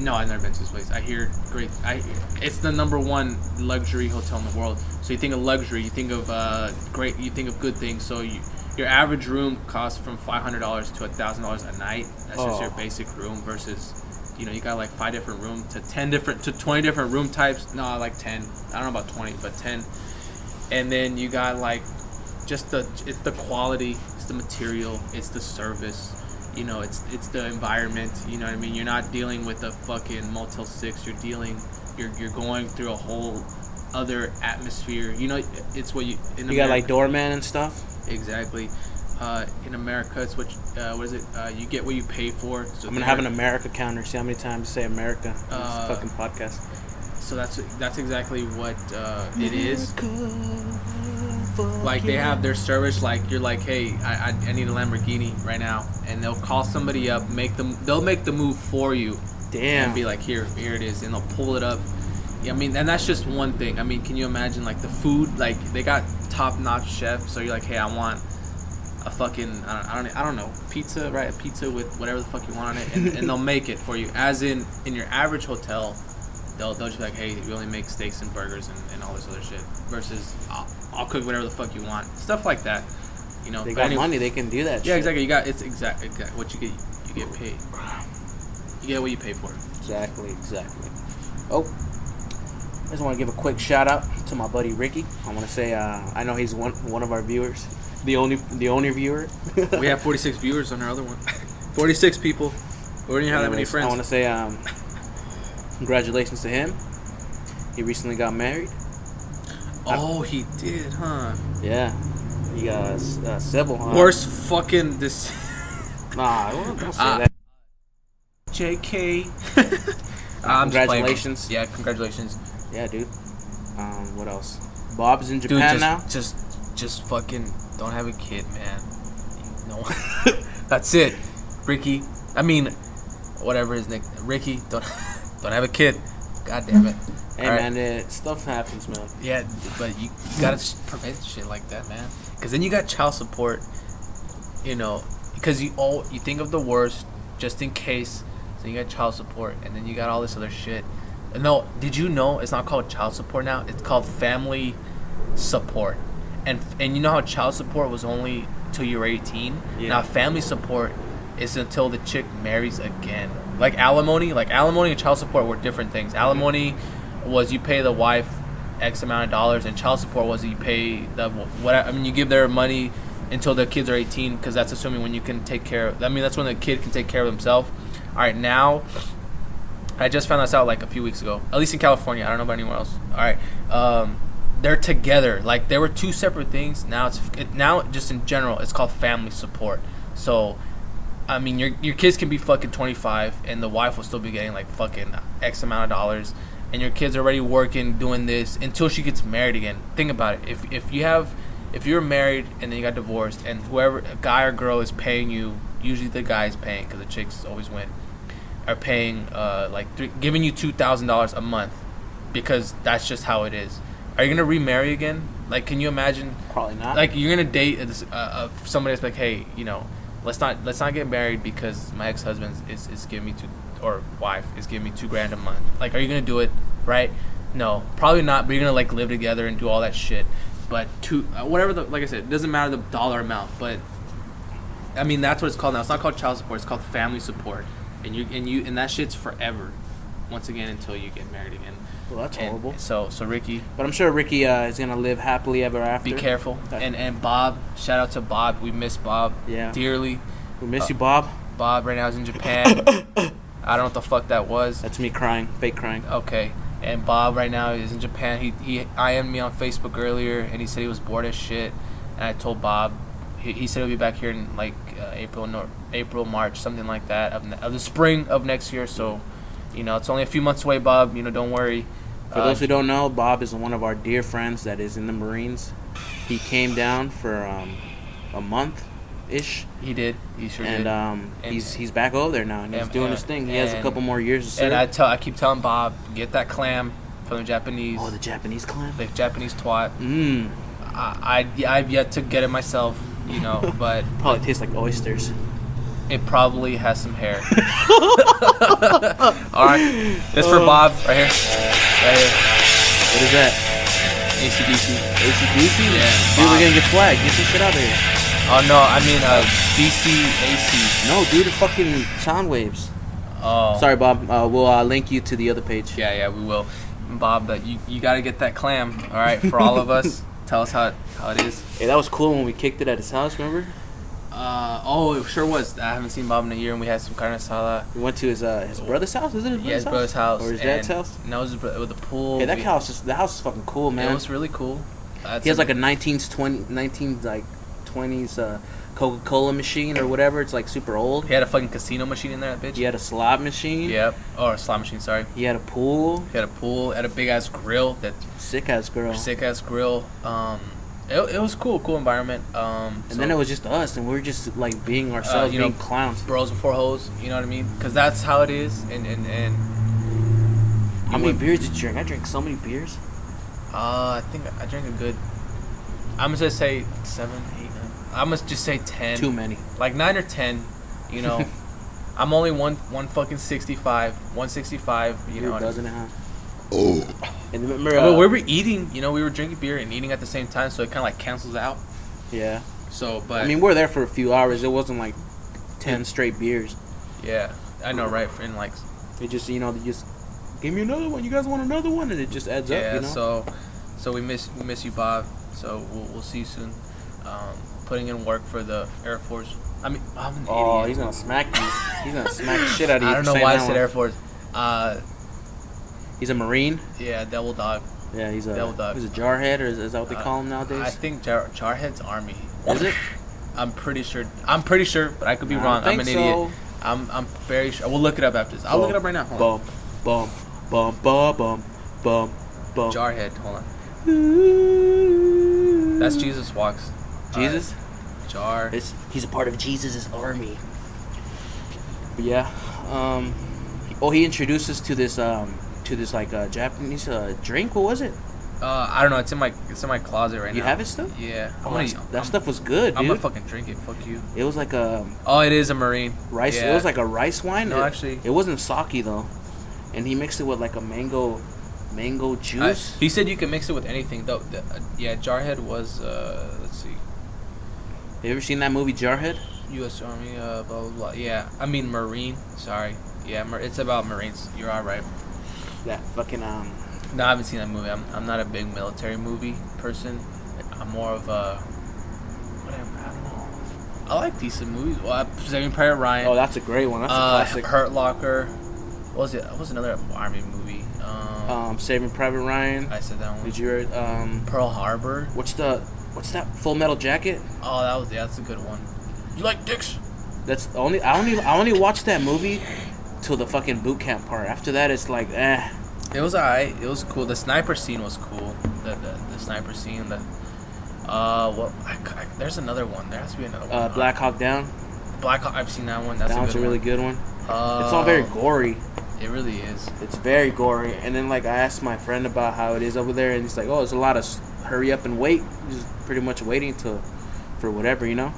S2: No, I've never been to this place. I hear great. I it's the number one luxury hotel in the world. So you think of luxury, you think of uh, great, you think of good things. So you, your average room costs from five hundred dollars to thousand dollars a night. That's just your
S1: Oh.
S2: basic room versus, you know, you got like five different room to ten different to twenty different room types. No, like ten. I don't know about twenty, but ten. And then you got like, just the it's the quality, it's the material, it's the service you know it's it's the environment you know what i mean you're not dealing with a fucking motel 6 you're dealing you're, you're going through a whole other atmosphere you know it's what you in
S1: You got like doorman and stuff.
S2: exactly uh, in america it's what uh, what is it uh, you get what you pay for so
S1: I'm gonna have an America counter. See how many times you say America in this
S2: Uh,
S1: fucking podcast.
S2: so that's that's exactly what uh, it is like they have their service like you're like hey I, I, I need a lamborghini right now and they'll call somebody up make them they'll make the move for you
S1: Damn.
S2: and be like, here, here it is, and they'll pull it up. Yeah, I mean, and that's just one thing. I mean, can you imagine like the food? Like they got top-notch chefs so you're like, hey, I want a fucking, I don't, I don't, I don't know, pizza, right? A pizza with whatever the fuck you want on it, and, and they'll make it for you. As in, in your average hotel, they'll they'll just be like, hey, we only make steaks and burgers and, and all this other shit. Versus, I'll, I'll cook whatever the fuck you want, stuff like that. You know,
S1: they got
S2: anyway-
S1: money. They can do that.
S2: Yeah,
S1: shit.
S2: exactly. You got it's exact, exact what you get. You get paid. You get what you pay for.
S1: Exactly, exactly. Oh, I just want to give a quick shout out to my buddy Ricky. I want to say uh, I know he's one one of our viewers, the only the only viewer.
S2: we have 46 viewers on our other one. [LAUGHS] 46 people. We don't even have that many
S1: friends. I want to say um, congratulations to him. He recently got married.
S2: Oh, he did, huh?
S1: Yeah, he got uh, uh, Sybil. Huh?
S2: Worst fucking this. [LAUGHS]
S1: Nah, don't don't say
S2: Uh,
S1: that.
S2: JK. [LAUGHS] I'm.
S1: Congratulations.
S2: yeah, congratulations,
S1: Yeah, dude. Um, what else? Bob's in
S2: dude.
S1: Japan
S2: just,
S1: now.
S2: just, just fucking don't have a kid, man. No, [LAUGHS] that's it, Ricky. I mean, whatever his name, Ricky. Don't, don't have a kid. God damn it.
S1: Hey
S2: All right.
S1: man, uh, stuff happens, man.
S2: Yeah, but you, you gotta prevent shit like that, man. Because then you got child support, you know, because you all you think of the worst just in case. So you got child support, and then you got all this other shit. And No, did you know it's not called child support now? It's called family support. And and you know how child support was only till you were 18.
S1: Yeah.
S2: Now family support is until the chick marries again. Like alimony. Like alimony and child support were different things. Alimony was you pay the wife X amount of dollars, and child support was you pay the what I mean you give their money until the kids are 18 because that's assuming when you can take care. of I mean that's when the kid can take care of himself. All right, now I just found this out like a few weeks ago. At least in California. I don't know about anywhere else. All right. Um, they're together. Like there were two separate things. Now it's it, now just in general, it's called family support. So, I mean, your your kids can be fucking 25, and the wife will still be getting like fucking X amount of dollars, and your kids are already working doing this until she gets married again. Think about it. If if you have if you're married and then you got divorced, and whoever a guy or girl is paying you, usually the guy is paying because the chicks always win are paying uh, like three, giving you two thousand dollars a month because that's just how it is. Are you gonna remarry again? Like, can you imagine?
S1: Probably not.
S2: Like, you're gonna date uh, uh, somebody that's like, hey, you know, let's not let's not get married because my ex husband is, is giving me two or wife is giving me two grand a month. Like, are you gonna do it? Right? No, probably not. But you're gonna like live together and do all that shit. But two, uh, whatever the like I said, it doesn't matter the dollar amount. But I mean, that's what it's called now. It's not called child support. It's called family support and you and you and that shit's forever. Once again, until you get married again.
S1: Well, that's
S2: And
S1: horrible.
S2: So so Ricky,
S1: But I'm sure Ricky uh, is gonna live happily ever after.
S2: be careful.
S1: Okay.
S2: And and Bob, shout out to Bob. We miss Bob
S1: Yeah.
S2: dearly.
S1: We miss you, Bob.
S2: Bob right now is in Japan. [LAUGHS] I don't know what the fuck that was.
S1: That's me crying, fake crying.
S2: Okay. And Bob right now is in Japan. He he IM'd me on Facebook earlier, and he said he was bored as shit. And I told Bob, he, he said he'll be back here in like uh, April, no, April, March, something like that of, ne- of the spring of next year. So, you know, it's only a few months away, Bob. You know, don't worry.
S1: For
S2: Uh,
S1: those who don't know, Bob is one of our dear friends that is in the Marines. He came down for um, a month ish,
S2: he did. He sure
S1: and
S2: did.
S1: um,
S2: And-
S1: he's he's back over there now, and he's
S2: and-
S1: doing
S2: and-
S1: his thing. He has a couple more years to serve.
S2: and I tell, I keep telling Bob, get that clam from the Japanese,
S1: oh, the Japanese clam.
S2: the Japanese twat.
S1: Mmm,
S2: I, I I've yet to get it myself, you know, [LAUGHS] but
S1: probably tastes like oysters.
S2: It probably has some hair. [LAUGHS] All right, this for Bob right here, right here.
S1: What is that?
S2: ACDC.
S1: ACDC?
S2: Yeah,
S1: Dude,
S2: Bob.
S1: we're gonna get flagged. Get some shit out of here.
S2: Oh no, I mean uh, DCAC.
S1: No, dude, it's fucking sound waves.
S2: Oh,
S1: Sorry, Bob. Uh, we'll uh, link you to the other page.
S2: Yeah, yeah, we will. Bob, but you you got to get that clam. All right, for all of us. [LAUGHS] Tell us how it, how it is.
S1: Hey, that was cool when we kicked it at his house. Remember?
S2: Uh, oh, it sure was. I haven't seen Bob in a year, and we had some carne asada.
S1: We went to his uh, his brother's house. Is it his brother's,
S2: Yeah, his brother's house
S1: or his dad's house?
S2: No, it was his bro- with the pool.
S1: Hey, that
S2: We-
S1: house is the house is fucking cool, man.
S2: It was really cool. That's
S1: he has like a 19s 20 19 like 20s uh, Coca-Cola machine or whatever. It's like super old.
S2: He had a fucking casino machine in there, that bitch.
S1: He had a slot machine.
S2: Yep. Or a slot machine. Sorry.
S1: He had a pool.
S2: He had a pool. Had a big ass grill. That
S1: Sick ass grill.
S2: sick ass grill. Um, it, it was cool. Cool environment. Um,
S1: And then it was just us, and we were just like being ourselves,
S2: Uh, you know,
S1: being clowns.
S2: bros before hoes. You know what I mean? Because that's how it is. And and and.
S1: How many
S2: would-
S1: beers did you drink? I drank so many beers.
S2: Uh, I think I drank a good. I'm gonna just say seven, eight, nine. I'm gonna just say ten.
S1: Too many.
S2: Like nine or ten. You know, [LAUGHS] I'm only one one fucking sixty five, one sixty five. You
S1: You're
S2: know.
S1: a dozen and a half.
S3: Oh,
S1: And remember,
S2: Well,
S1: uh,
S2: we were eating. You know, we were drinking beer and eating at the same time, so it kind of like cancels out.
S1: yeah.
S2: So, but
S1: I mean, we are there for a few hours. It wasn't like ten straight beers.
S2: yeah, I know, right? And like,
S1: It just, you know, they just give me another one. You guys want another one, and it just adds
S2: yeah.
S1: up. You know.
S2: So, so we miss we miss you, Bob. So we'll, we'll see you soon. Um, putting in work for the Air Force. I mean, I'm an
S1: oh,
S2: idiot.
S1: he's gonna smack you. He's gonna smack the shit out of [LAUGHS] you.
S2: I don't know why I said
S1: one.
S2: Air Force. Uh,
S1: He's a marine.
S2: yeah, Devil Dog.
S1: Yeah, he's a
S2: Devil dog.
S1: he's a jarhead, or is, is that what they
S2: Uh,
S1: call him nowadays?
S2: I think Jar- Jarhead's Army.
S1: Is it?
S2: I'm pretty sure. I'm pretty sure, but I could be
S1: I
S2: wrong. I'm an
S1: think
S2: idiot. I'm I'm very sure. We'll look it up after this. I'll look it up right now. Hold.
S1: Bum, bum, bum, bum, bum, bum, bum.
S2: Jarhead. Hold on. That's Jesus walks.
S1: Jesus.
S2: Uh, Jar.
S1: It's, he's a part of Jesus' army. But yeah. Um. Oh, he introduced us to this um to this like uh, Japanese uh, drink. What was it?
S2: Uh, I don't know. It's in my it's in my closet right
S1: you
S2: now.
S1: You have it still?
S2: Yeah. I'm
S1: Oh,
S2: gonna,
S1: that
S2: I'm-
S1: stuff was good,
S2: I'm gonna fucking drink it. Fuck you.
S1: it was like a
S2: Oh, it is a marine.
S1: rice.
S2: Yeah.
S1: It was like a rice wine.
S2: No,
S1: It-
S2: actually-
S1: it wasn't sake though, and he mixed it with like a mango, mango
S2: I-
S1: juice.
S2: he said you can mix it with anything though. The- uh, yeah, Jarhead was. Uh, let's see.
S1: Have you ever seen that movie Jarhead?
S2: U.S. Army, uh, blah blah blah. Yeah, I mean Marine. Sorry, Yeah, it's about Marines. You're all right.
S1: That fucking um.
S2: No, I haven't seen that movie. I'm, I'm not a big military movie person. I'm more of a. I don't know. I like decent movies. Well, I- Saving Private Ryan.
S1: Oh, that's a great one. That's a
S2: uh,
S1: classic.
S2: Hurt Locker. What was it? What was another army movie? Um,
S1: Um, Saving Private Ryan.
S2: I said that one.
S1: Did you read um?
S2: Pearl Harbor.
S1: What's the what's that Full Metal Jacket?
S2: Oh, that was yeah, that's a good one. You like dicks?
S1: That's the only I only I only watched that movie till the fucking boot camp part. After that, it's like eh.
S2: It was alright. It was cool. The sniper scene was cool. The the, the sniper scene. The uh, what? I, I, there's another one. There has to be another one.
S1: Uh, Black Hawk Down.
S2: Black Hawk. I've seen that one. That's
S1: that
S2: a
S1: one's a really
S2: one.
S1: good one.
S2: Uh,
S1: It's all very gory.
S2: It really is.
S1: It's very gory. And then like I asked my friend about how it is over there, and he's like, "Oh, it's a lot of hurry up and wait. Just pretty much waiting to for whatever, you know."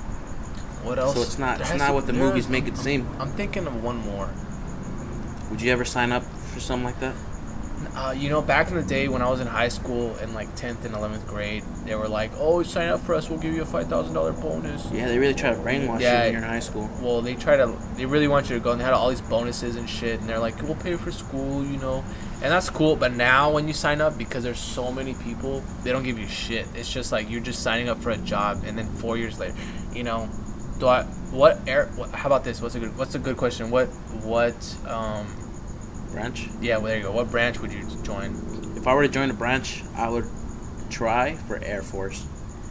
S2: What else?
S1: So it's not
S2: There
S1: it's not
S2: to-
S1: what the movies make it seem.
S2: I'm thinking of one more.
S1: Would you ever sign up for something like that?
S2: Uh, you know, back in the day when I was in high school in like 10th and 11th grade, they were like, "Oh, sign up for us. We'll give you a five thousand dollar bonus."
S1: Yeah, they really try to brainwash
S2: Yeah.
S1: you when you're in high school.
S2: Well, they try to. They really want you to go, and they had all these bonuses and shit. And they're like, "We'll pay for school," you know, and that's cool. But now, when you sign up, because there's so many people, they don't give you shit. It's just like you're just signing up for a job, and then four years later, you know, do I? What air? What, how about this? What's a good? What's a good question? What? What? Um.
S1: Branch.
S2: Yeah. Well, there you go. What branch would you join?
S1: If I were to join a branch, I would try for Air Force.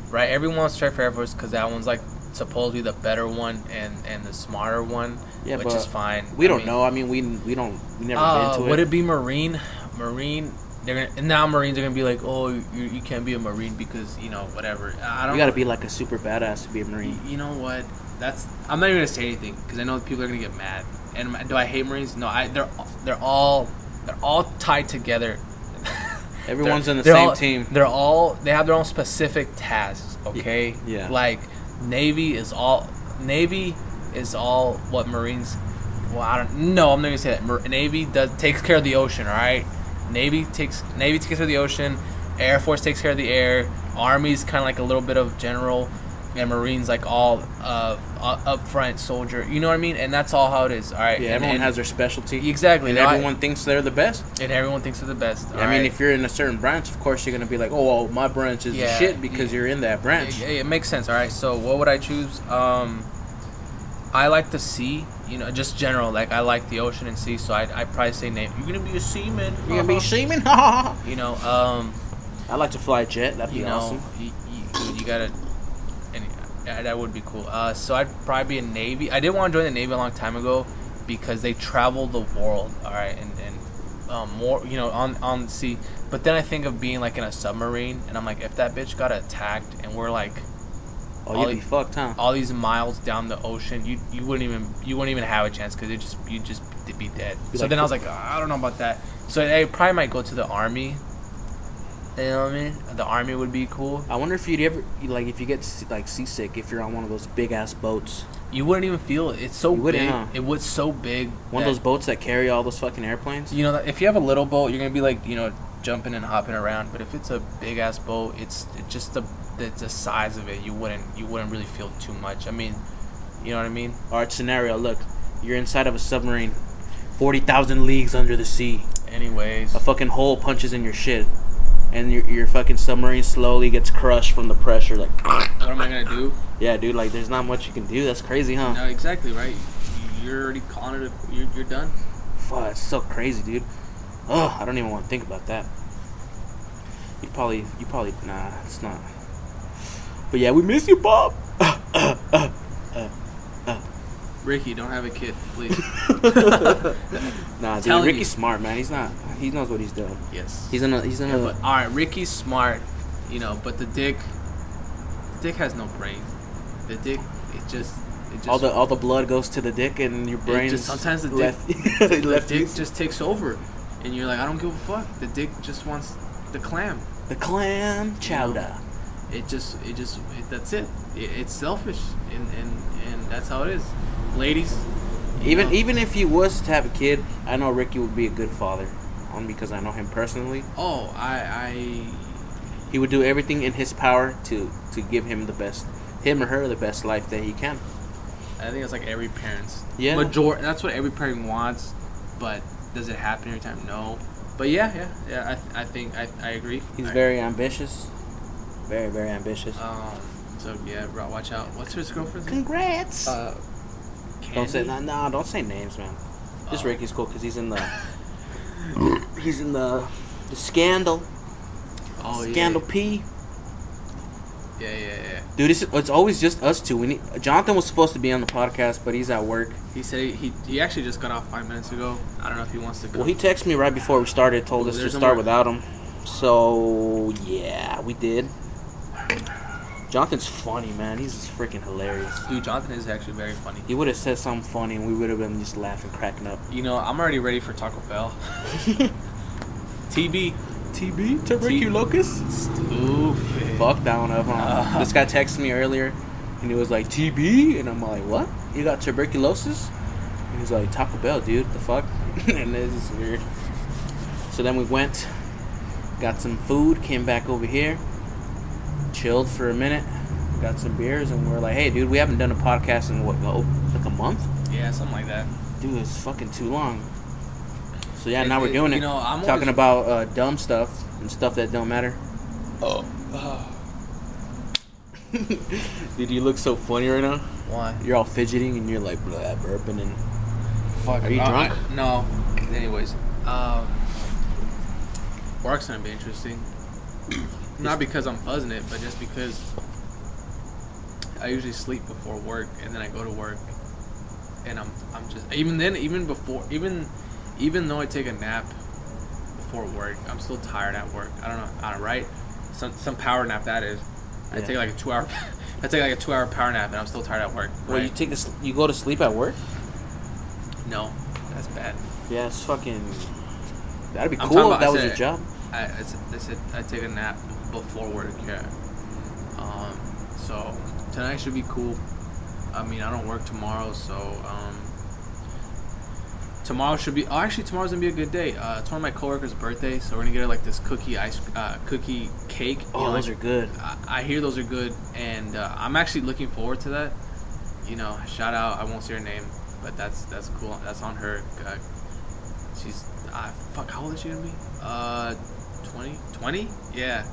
S2: Right. Everyone wants to try for Air Force because that one's like supposedly the better one and and the smarter one,
S1: Yeah,
S2: which
S1: but
S2: is fine.
S1: We
S2: I
S1: don't
S2: mean-
S1: know. I mean, we we don't we never
S2: Uh,
S1: been to it.
S2: would
S1: it
S2: be Marine? Marine. They're gonna and now Marines are gonna be like, oh, you, you can't be a Marine because you know whatever. I don't.
S1: You got to be like a super badass to be a Marine.
S2: You know what? That's. I'm not even gonna say anything because I know people are gonna get mad. And do I hate Marines? No. I. They're. They're all. They're all tied together. [LAUGHS]
S1: Everyone's in the same
S2: all-
S1: team.
S2: They're all. They have their own specific tasks. Okay.
S1: yeah.
S2: Like Navy is all. Navy is all what Marines. Well, I don't. No, I'm not gonna say that. Navy does takes care of the ocean. All right. Navy takes Navy takes care of the ocean. Air Force takes care of the air. Army's kind of like a little bit of general, and Marines like all uh, up front soldier. You know what I mean? And that's all how it is. All right.
S1: Yeah,
S2: and,
S1: everyone
S2: and-
S1: has their specialty.
S2: exactly.
S1: And
S2: no, I-
S1: everyone thinks they're the best.
S2: and everyone thinks they're the best.
S1: I mean, if you're in a certain branch, of course you're gonna be like, "Oh, well, my branch is the
S2: Yeah,
S1: shit" because
S2: yeah.
S1: you're in that branch.
S2: It, it makes sense. All right. So what would I choose? Um, I like the sea. You know, just general. Like I like the ocean and sea. So I I probably say name. You're gonna be a seaman.
S1: You're gonna be [LAUGHS] seaman. [LAUGHS]
S2: You know. Um.
S1: I like to fly a jet. That'd be
S2: You know.
S1: awesome.
S2: You, you, you gotta. And yeah, that would be cool. Uh. So I'd probably be a navy. I did want to join the navy a long time ago, because they travel the world. All right. And and um more. You know on on the sea. But then I think of being like in a submarine, and I'm like, if that bitch got attacked, and we're like
S1: Oh,
S2: all
S1: you'd be fucked, huh?
S2: all these miles down the ocean, you you wouldn't even you wouldn't even have a chance because it just you just be dead.
S1: Be
S2: so
S1: like
S2: then I was like, "Ah, I don't know about that. So I probably might go to the army. You know what I mean? The army would be cool.
S1: I wonder if you'd ever like if you get like seasick if you're on one of those big ass boats,
S2: You wouldn't even feel it. It's so big.
S1: huh?
S2: It was so big.
S1: one of those boats that carry all those fucking airplanes.
S2: You know, that if you have a little boat, you're gonna be like, you know, jumping and hopping around. But if it's a big ass boat, it's it's just the the, the size of it. You wouldn't you wouldn't really feel too much. I mean, you know what I mean?
S1: All right, scenario. Look, you're inside of a submarine, forty thousand leagues under the sea.
S2: Anyways,
S1: A fucking hole punches in your shit, and your your fucking submarine slowly gets crushed from the pressure. Like,
S2: what am I gonna do?
S1: yeah, dude. Like, there's not much you can do. That's crazy, huh?
S2: No, exactly right. You're already calling it. You're, you're done.
S1: Fuck, it's so crazy, dude. Ugh, I don't even want to think about that. You probably, you probably, nah, it's not. But yeah, we miss you, Bob.
S2: Ricky, don't have a kid, please. [LAUGHS]
S1: Nah, dude,
S2: Telling
S1: Ricky's
S2: you.
S1: smart, man. He's not. He knows what he's doing.
S2: yes.
S1: He's in a. He's in
S2: Yeah, but, all right, Ricky's smart, you know, but the dick, the dick has no brain. The dick, it just, it just.
S1: all the all the blood goes to the dick, and your brain.
S2: just- sometimes the dick-
S1: left,
S2: the
S1: left
S2: dick [LAUGHS] just takes over, and you're like, I don't give a fuck. The dick just wants the clam.
S1: the clam chowder.
S2: It just, it just, it, that's it. it. It's selfish, and and and that's how it is, ladies.
S1: Even
S2: know.
S1: even if he was to have a kid, I know Ricky would be a good father, only because I know him personally.
S2: Oh, I, I,
S1: He would do everything in his power to to give him the best, him or her the best life that he can.
S2: I think it's like every parent's.
S1: Yeah.
S2: Major. That's what every parent wants. but does it happen every time? No. But yeah, yeah, yeah. I, th- I think I, I agree.
S1: He's
S2: I-
S1: very ambitious. Very, very ambitious.
S2: Um. So yeah, bro, watch out. What's his girlfriend's name?
S1: Congrats.
S2: Uh.
S1: don't say
S2: Candy?
S1: no, no, don't say names, man. Just
S2: Oh.
S1: Ricky's cool because he's in the [LAUGHS] he's in the the scandal.
S2: Oh yeah.
S1: scandal P.
S2: Yeah, yeah, yeah.
S1: Dude, it's, it's always just us two. We need Jonathan was supposed to be on the podcast, but he's at work.
S2: He said he, he he actually just got off five minutes ago. I don't know if he wants to come.
S1: Well, he texted me right before we started, told us to start
S2: more-
S1: without him. So yeah, we did. Jonathan's funny, man. He's just freaking hilarious.
S2: Dude, Jonathan is actually very funny.
S1: He would have said something funny, and we would have been just laughing, cracking up.
S2: You know, I'm already ready for Taco Bell. [LAUGHS] TB.
S1: TB
S2: tuberculosis? Stupid.
S1: Fuck that one up, huh?
S2: Uh.
S1: This guy texted me earlier, and he was like TB, and I'm like, what? You got tuberculosis? And he's like Taco Bell, dude. The fuck? [LAUGHS] and this is weird. So then we went, got some food, came back over here, chilled for a minute, got some beers, and we're like, hey, dude, we haven't done a podcast in what, oh, like a month?
S2: Yeah, something like that.
S1: Dude, it's fucking too long. So yeah,
S2: It-
S1: now we're doing it- you
S2: know, I'm
S1: talking
S2: always-
S1: about uh, dumb stuff and stuff that don't matter.
S3: Oh. [LAUGHS]
S1: Dude, you look so funny right now.
S2: Why?
S1: You're all fidgeting and you're like blah, burping and
S2: Fuck.
S1: Are you
S2: uh,
S1: drunk?
S2: I- no. Anyways, um, work's gonna be interesting. Not because I'm buzzing it, but just because I usually sleep before work and then I go to work, and I'm I'm just even then even before even even though I take a nap before work, I'm still tired at work. I don't know. I don't right. Some some power nap that is. I
S1: Yeah.
S2: take like a two hour. [LAUGHS] I take like a two hour power nap and I'm still tired at work.
S1: Well, you take this. you go to sleep at work?
S2: no, that's bad.
S1: Yeah, it's fucking. That'd be
S2: I'm
S1: cool if that
S2: I
S1: was your job.
S2: I, I said I take a nap before work. Yeah. Um. So tonight should be cool. I mean, I don't work tomorrow, so um. Tomorrow should be. Oh, actually, tomorrow's gonna be a good day. Uh, it's one of my coworkers' birthday, so we're gonna get her like this cookie ice, uh, cookie cake. you
S1: Oh,
S2: know,
S1: those are good.
S2: I, I hear those are good, and uh, I'm actually looking forward to that. You know, shout out. I won't say her name, but that's that's cool. That's on her. Uh, she's uh, fuck. How old is she gonna be? Uh, 20? 20? Yeah,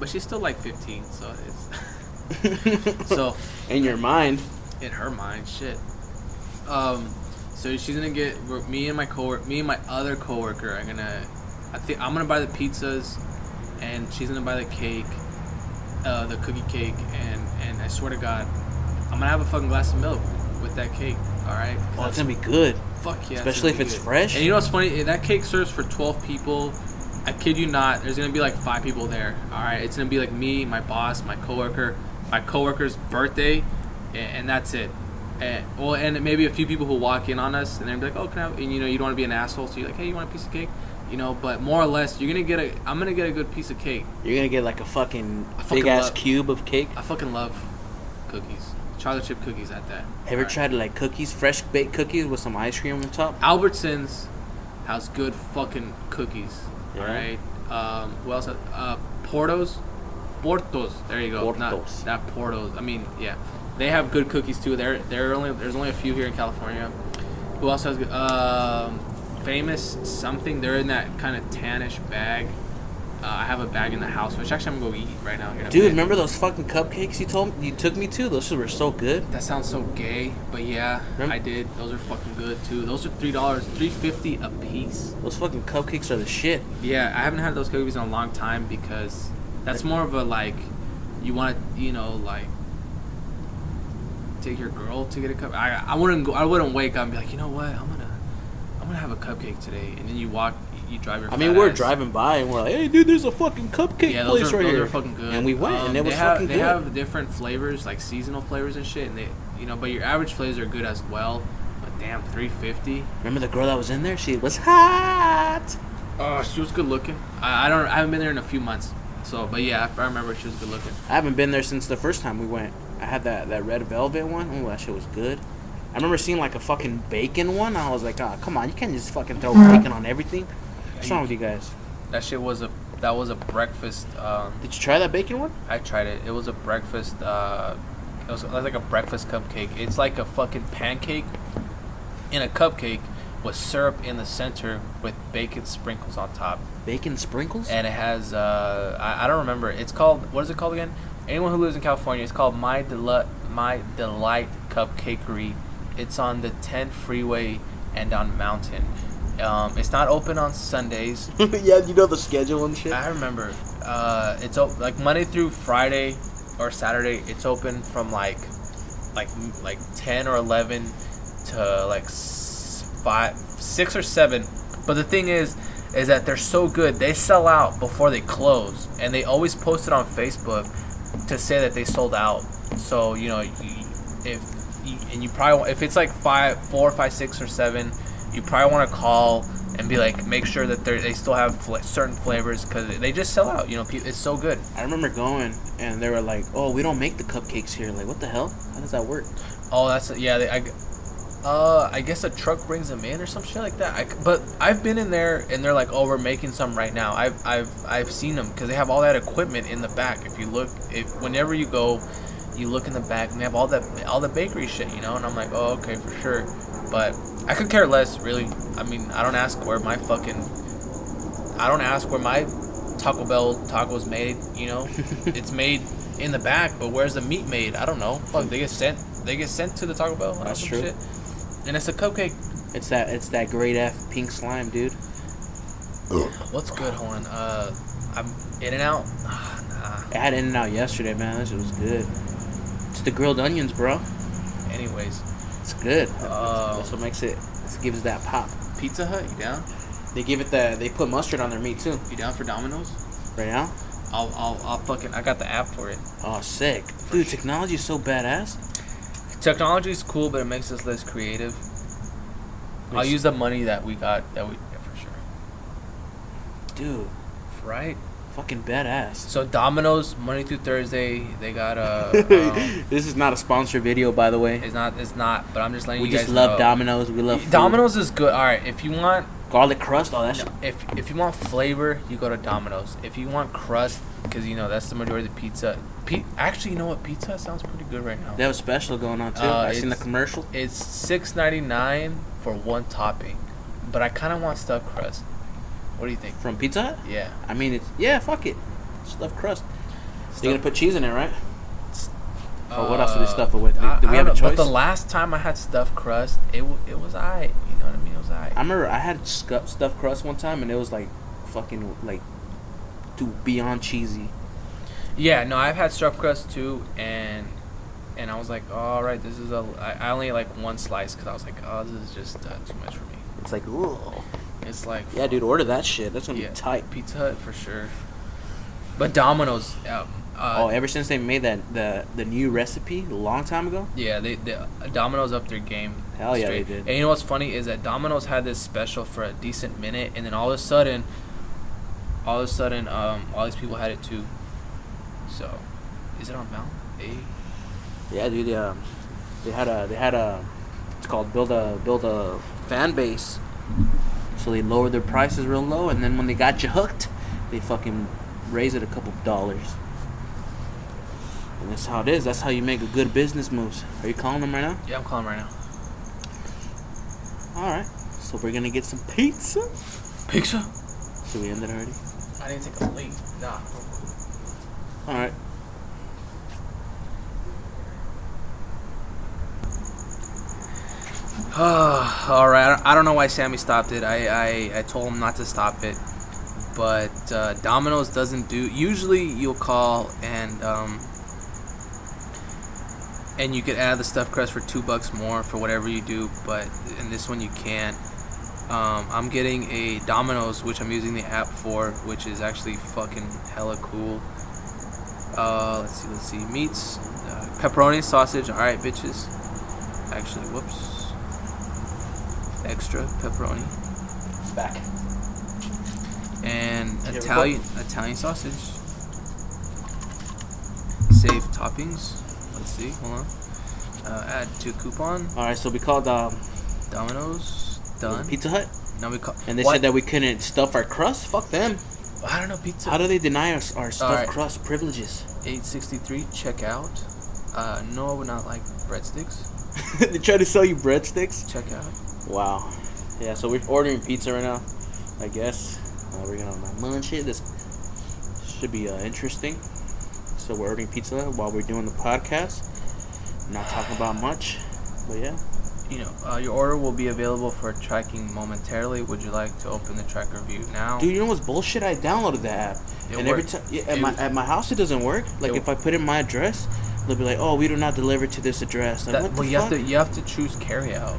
S2: but she's still like 15. So it's [LAUGHS] so
S1: In your mind.
S2: in her mind, shit. Um, so she's gonna get me and my coworker, me and my other coworker are gonna. I think I'm gonna buy the pizzas, and she's gonna buy the cake, uh, the cookie cake, and and I swear to God, I'm gonna have a fucking glass of milk with that cake. All right.
S1: Oh, it's gonna be good.
S2: Fuck yeah.
S1: Especially if it's
S2: good.
S1: fresh.
S2: And you know what's funny? That cake serves for 12 people. I kid you not. There's gonna be like five people there. All right. It's gonna be like me, my boss, my coworker, my coworker's birthday, and, and that's it. And, well, and maybe a few people who walk in on us, and they're like, "Oh, can I?" have-" And you know, you don't want to be an asshole, so you're like, "Hey, you want a piece of cake?" You know, but more or less, you're gonna get a. I'm gonna get a good piece of cake.
S1: You're gonna get like a fucking
S2: fucking
S1: big ass cube of cake.
S2: I fucking love cookies, chocolate chip cookies at that.
S1: Ever
S2: right.
S1: tried like cookies, fresh baked cookies with some ice cream on top?
S2: Albertsons has good fucking cookies.
S1: Yeah.
S2: Right. Um, who else? Uh, Portos. Portos. There you go.
S1: Portos.
S2: Not, not Portos. I mean, yeah, they have good cookies too. There, there are only there's only a few here in California. Who else has good? Um, famous something. They're in that kind of tannish bag. Uh, I have a bag in the house, which actually I'm gonna go eat right now. Here
S1: Dude, remember those fucking cupcakes you told you took me to? Those were so good.
S2: That sounds so gay, but yeah,
S1: Rem-
S2: I did. Those are fucking good too. Those are three dollars, three fifty a piece.
S1: Those fucking cupcakes are the shit.
S2: Yeah, I haven't had those cookies in a long time because that's more of a like, you want to, you know, like take your girl to get a cup. I I wouldn't go. I wouldn't wake up and be like, you know what, I'm gonna I'm gonna have a cupcake today, and then you walk, you drive your.
S1: I mean, we're
S2: ass.
S1: driving by and we're like, hey, dude, there's a fucking cupcake
S2: Yeah, those
S1: place
S2: are,
S1: right
S2: those
S1: here.
S2: are fucking good.
S1: And we went,
S2: Um,
S1: and it was
S2: they have,
S1: fucking
S2: They
S1: good.
S2: They have different flavors, like seasonal flavors and shit, and they, you know, but your average flavors are good as well. But damn, three fifty.
S1: Remember the girl that was in there? She was hot.
S2: Oh, she was good looking. I, I don't. I haven't been there in a few months. So, but yeah, I remember she was good looking.
S1: I haven't been there since the first time we went. I had that, that red velvet one. Oh, that shit was good. I remember seeing like a fucking bacon one. I was like, oh, come on, you can't just fucking throw bacon on everything. What's wrong with you guys?
S2: That shit was a that was a breakfast. Um,
S1: Did you try that bacon one?
S2: I tried it. It was a breakfast. Uh, it was, like a breakfast cupcake. It's like a fucking pancake in a cupcake, with syrup in the center with bacon sprinkles on top.
S1: Bacon sprinkles?
S2: and it has uh I, I don't remember it's called what is it called again anyone who lives in california it's called my delight my delight cupcakery it's on the 10 freeway and on mountain um, it's not open on sundays. [LAUGHS]
S1: Yeah, you know the schedule and shit.
S2: i remember. Uh, it's op- like monday through friday or saturday it's open from like like like 10 or 11 to like s- five six or seven. But the thing is is that they're so good they sell out before they close. And they always post it on facebook to say that they sold out. So you know if and you probably if it's like five four five six or seven you probably want to call and be like make sure that they they still have fla- certain flavors because they just sell out you know it's so good
S1: I remember going and they were like, "Oh, we don't make the cupcakes here." Like, what the hell? How does that work?
S2: Oh, that's yeah. They, I, uh, I guess a truck brings them in or some shit like that. I but I've been in there and they're like, "Oh, we're making some right now." I've I've I've seen them because they have all that equipment in the back. If you look, if whenever you go, you look in the back and they have all that all the bakery shit, you know. And I'm like, "Oh, okay, for sure." But I could care less, really. I mean, I don't ask where my fucking, I don't ask where my Taco Bell tacos made. You know, [LAUGHS] it's made in the back, but where's the meat made? I don't know. Fuck, they get sent. They get sent to the Taco Bell. or
S1: That's
S2: some
S1: true.
S2: Shit. And it's a cupcake.
S1: It's that it's that great F pink slime, dude.
S2: What's good, Horn? Uh, I'm in and out. [SIGHS] Ah,
S1: I had In-N-Out yesterday, man. That shit was good. It's the grilled onions, bro.
S2: Anyways,
S1: It's good.
S2: Uh,
S1: That's what makes it. It gives that pop.
S2: Pizza Hut, you down?
S1: They give it the. They put mustard on their meat too.
S2: You down for Domino's?
S1: Right now.
S2: I'll, I'll, I'll fucking. I got the app for it.
S1: Oh, sick, dude. Technology is so badass.
S2: Technology is cool, but it makes us less creative. I'll use the money that we got. That we yeah, for sure.
S1: Dude,
S2: Right.
S1: Fucking badass.
S2: So Domino's Monday through Thursday, they got a. [LAUGHS] Um,
S1: this is not a sponsored video, by the way.
S2: it's not. It's not. But I'm just letting
S1: We
S2: you guys We
S1: just love
S2: know.
S1: Domino's. We love food.
S2: Domino's is good. All right, if you want
S1: garlic crust. Oh, that shit.
S2: if if you want flavor, you go to Domino's. If you want crust, because you know that's the majority of the pizza. Pe- actually, you know what? Pizza sounds pretty good right now.
S1: They have a special going on too.
S2: Uh,
S1: I seen the commercial.
S2: It's six ninety nine for one topping, but I kind of want stuffed crust. What do you think?
S1: From Pizza Hut?
S2: Yeah.
S1: I mean, it's yeah, fuck it. Stuffed crust.
S2: Stuff-
S1: They're gonna put cheese in it, right? Or what else do they stuff it with? Do-
S2: I-
S1: do we
S2: I
S1: have a
S2: don't But the last time I had stuffed crust, it w- it was alright. You know what I mean? It was alright.
S1: I remember I had scu- stuffed crust one time, and it was like fucking like too beyond cheesy.
S2: Yeah, no, I've had stuffed crust too, and and I was like, all right, this is a. I, I only ate, like one slice because I was like, oh, this is just uh, too much for me.
S1: It's like, ooh.
S2: It's like
S1: yeah, dude, order that shit. That's gonna
S2: Yeah,
S1: be tight.
S2: Pizza Hut for sure. But Domino's, uh, uh,
S1: oh, ever since they made that the the new recipe a long time ago.
S2: yeah, they, they Domino's up their game.
S1: Hell yeah, they did.
S2: And you know what's funny is that Domino's had this special for a decent minute, and then all of a sudden, all of a sudden, um, all these people had it too. So, is it on Mount? A.
S1: Yeah, dude. Yeah, they had a they had a. It's called build a build a fan base. So they lowered their prices real low, and then when they got you hooked, they fucking raise it a couple dollars. And that's how it is. That's how you make a good business moves. Are you calling them right now?
S2: Yeah, I'm calling right now.
S1: All right. So we're gonna get some pizza.
S2: Pizza.
S1: Did we end it already?
S2: I didn't take a leak. Nah.
S1: All right. [SIGHS]
S2: All right. I don't know why Sammy stopped it. I, I, I told him not to stop it, but uh, Domino's doesn't do. Usually, you'll call and um, and you could add the stuffed crust for two bucks more for whatever you do. But in this one, you can't. Um, I'm getting a Domino's, which I'm using the app for, which is actually fucking hella cool. Uh, let's see, let's see. Meats, uh, pepperoni, sausage. All right, bitches. Actually, whoops. Extra pepperoni
S1: Back.
S2: and
S1: a
S2: Italian Italian sausage. Save toppings. Let's see. Hold on. Uh, add to coupon.
S1: All right. So we called um,
S2: Domino's done.
S1: Pizza Hut,
S2: Now we call.
S1: and they
S2: What?
S1: said that we couldn't stuff our crust. Fuck them.
S2: I don't know pizza.
S1: How do they deny us our stuffed
S2: Alright.
S1: crust privileges?
S2: 863 checkout. Uh, no, I would not like breadsticks. [LAUGHS]
S1: they try to sell you breadsticks.
S2: Checkout.
S1: Wow. Yeah, so we're ordering pizza right now. I guess uh, we're gonna munch it. This should be uh, interesting. So we're ordering pizza while we're doing the podcast. Not talking about much, but yeah.
S2: You know, uh, your order will be available for tracking momentarily. Would you like to open the tracker view now?
S1: Dude, you know what's bullshit? I downloaded the app,
S2: It
S1: and every time yeah, at
S2: It
S1: my at my house it doesn't work. Like if I put in my address, they'll be like, "Oh, we do not deliver to this address." Like,
S2: That,
S1: what
S2: well,
S1: the
S2: you
S1: fuck?
S2: have to you have to choose carry out.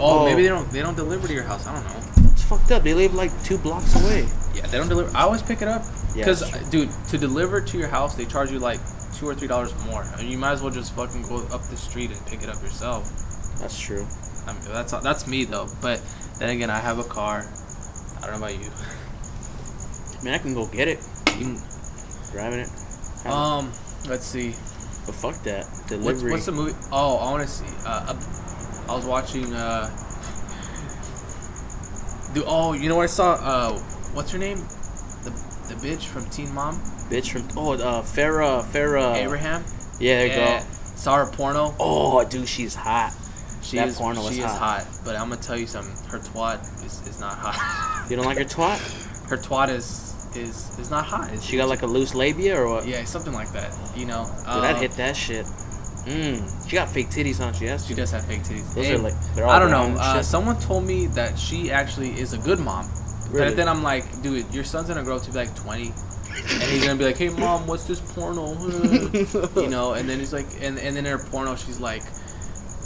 S2: Oh,
S1: Oh.
S2: maybe they don't they don't deliver to your house. I don't know.
S1: It's fucked up. They live like two blocks away.
S2: Yeah, they don't deliver. I always pick it up
S1: Yeah,
S2: because, dude, to deliver to your house, they charge you like two or three dollars more. I mean, you might as well just fucking go up the street and pick it up yourself.
S1: That's true.
S2: I mean, that's that's me though. But then again, I have a car. I don't know about you.
S1: I mean, I can go get it.
S2: You-
S1: Driving it. Have it.
S2: Um, let's see.
S1: but fuck that
S2: What's,
S1: delivery.
S2: what's the movie? Oh, I want to see. Uh, I was watching. Uh, dude, oh, you know what I saw? Uh, what's her name? The the bitch from Teen Mom,
S1: bitch from oh uh Farrah Farrah
S2: Abraham.
S1: Yeah, there you
S2: Yeah.
S1: go.
S2: Saw her porno.
S1: Oh, dude, she's hot.
S2: She
S1: That
S2: is
S1: porno was
S2: she is
S1: hot.
S2: hot, but I'm gonna tell you something. Her twat is, is not hot.
S1: You don't like her twat? [LAUGHS]
S2: her twat is is is not hot. It's-
S1: She got like a loose labia or what?
S2: yeah, something like that. You know.
S1: Dude,
S2: Uh,
S1: I'd hit that shit. Mmm. She got fake titties, huh? She has.
S2: She does have fake titties.
S1: Those
S2: Hey,
S1: are like they're all
S2: I don't know. Uh, someone told me that she actually is a good mom.
S1: Really?
S2: But then I'm like, dude, your son's gonna grow up to be like 20, and he's gonna be like, hey mom, what's this porno? [LAUGHS] you know, and then he's like, and and then in her porno, she's like,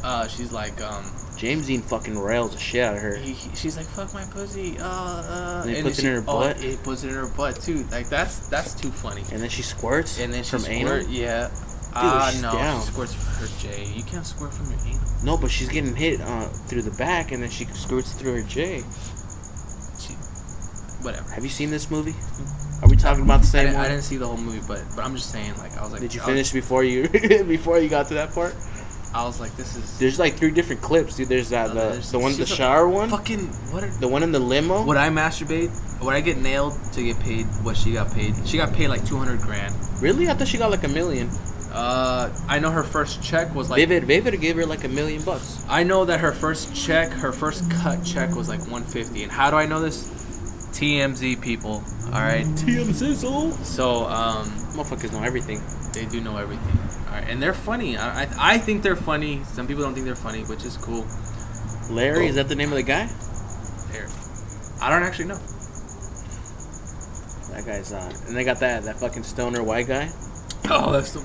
S2: uh, she's like, um,
S1: James Deen fucking rails the shit out of her.
S2: he, he- she's like, fuck my pussy, uh, uh,
S1: And he
S2: then
S1: puts it
S2: she-
S1: in her
S2: oh,
S1: butt?
S2: he puts it in her butt too. Like that's that's too funny.
S1: And then she squirts.
S2: And then she
S1: from anal.
S2: yeah. Ah,
S1: she's
S2: no,
S1: down.
S2: she squirts her J. You can't squirt from your anal.
S1: No, but she's getting hit uh, through the back, and then she squirts through her J.
S2: She, whatever.
S1: Have you seen this movie? Are we talking about the
S2: I
S1: same
S2: didn't, I didn't see the whole movie, but but I'm just saying, like, I was like,
S1: Did you
S2: I was-
S1: finish before you [LAUGHS] before you got to that part?
S2: I was like, this is
S1: There's like three different clips, dude. There's that
S2: No,
S1: the,
S2: there's-
S1: the one the shower one,
S2: fucking what? Are,
S1: the one in the limo.
S2: would I masturbate? Would I get nailed to get paid what she got paid? She got paid like 200 grand.
S1: Really? I thought she got like a million.
S2: Uh, I know her first check was like.
S1: Vivid, Vivid gave her like a million bucks.
S2: I know that her first check, her first cut check was like 150. And how do I know this? TMZ people. All right.
S1: TMZ.
S2: So um,
S1: Motherfuckers know everything.
S2: they do know everything. All right, and they're funny. I, I I think they're funny. Some people don't think they're funny, which is cool.
S1: Larry, is that the name of the guy?
S2: They're, I don't actually know.
S1: That guy's uh, and they got that that fucking stoner white guy.
S2: Oh, that's the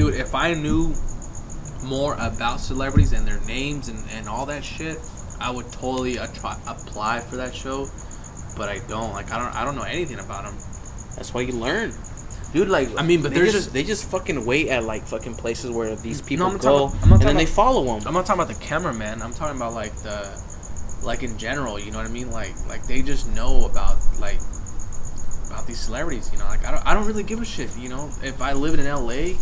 S2: dude. If I knew more about celebrities and their names and, and all that shit, I would totally attri- apply for that show. But I don't. Like I don't. I don't know anything about them.
S1: That's why you learn. Dude, like
S2: I mean, but
S1: they just,
S2: just-
S1: they just fucking wait at like fucking places where these people
S2: I'm
S1: go,
S2: not
S1: and then
S2: talking
S1: they
S2: about-
S1: follow them.
S2: I'm not talking about the cameraman. I'm talking about like the, like in general. You know what I mean? Like like they just know about like about these celebrities. You know, like I don't I don't really give a shit. You know, if I live in L.A.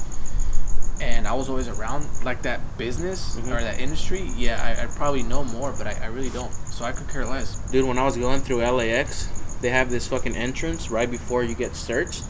S2: and I was always around like that business
S1: Mhm.
S2: or that industry, yeah, I, I'd probably know more. But I, I really don't. So I could care less.
S1: Dude, when I was going through LAX, they have this fucking entrance right before you get searched,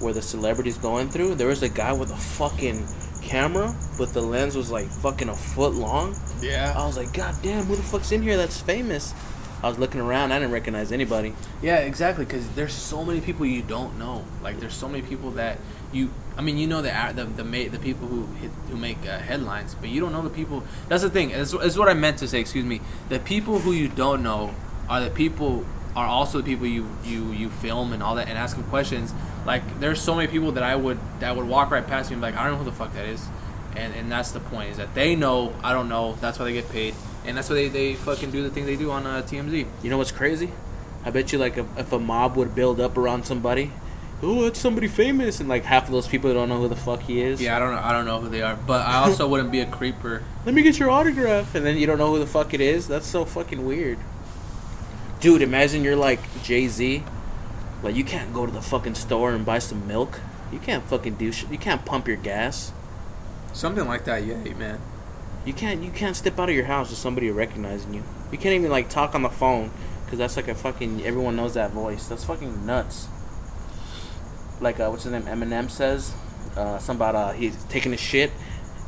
S1: where the celebrities going through. There was a guy with a fucking camera, but the lens was like fucking a foot long.
S2: Yeah.
S1: I was like, God damn, who the fuck's in here that's famous? I was looking around, I didn't recognize anybody.
S2: Yeah, exactly. Because there's so many people you don't know. Like there's so many people that you. I mean, you know the the the, the people who hit, who make uh, headlines, but you don't know the people. That's the thing. Is is what I meant to say. Excuse me. The people who you don't know are the people are also the people you you you film and all that and ask them questions. Like there's so many people that I would that would walk right past me and be like I don't know who the fuck that is, and and that's the point is that they know I don't know. That's why they get paid. And that's why they, they fucking do the thing they do on uh, TMZ.
S1: You know what's crazy? I bet you like if, if a mob would build up around somebody, oh, uh, it's somebody famous, and like half of those people don't know who the fuck he is.
S2: Yeah, I don't know. I don't know who they are, but I also [LAUGHS] wouldn't be a creeper.
S1: let me get your autograph and then you don't know who the fuck it is that's so fucking weird dude imagine you're like jay-z like you can't go to the fucking store and buy some milk you can't fucking do shit you can't pump your gas
S2: Something like that, yeah, man.
S1: you can't you can't step out of your house with somebody recognizing you you can't even like talk on the phone because that's like a fucking everyone knows that voice that's fucking nuts like uh, what's his name eminem says uh, something about uh, he's taking a shit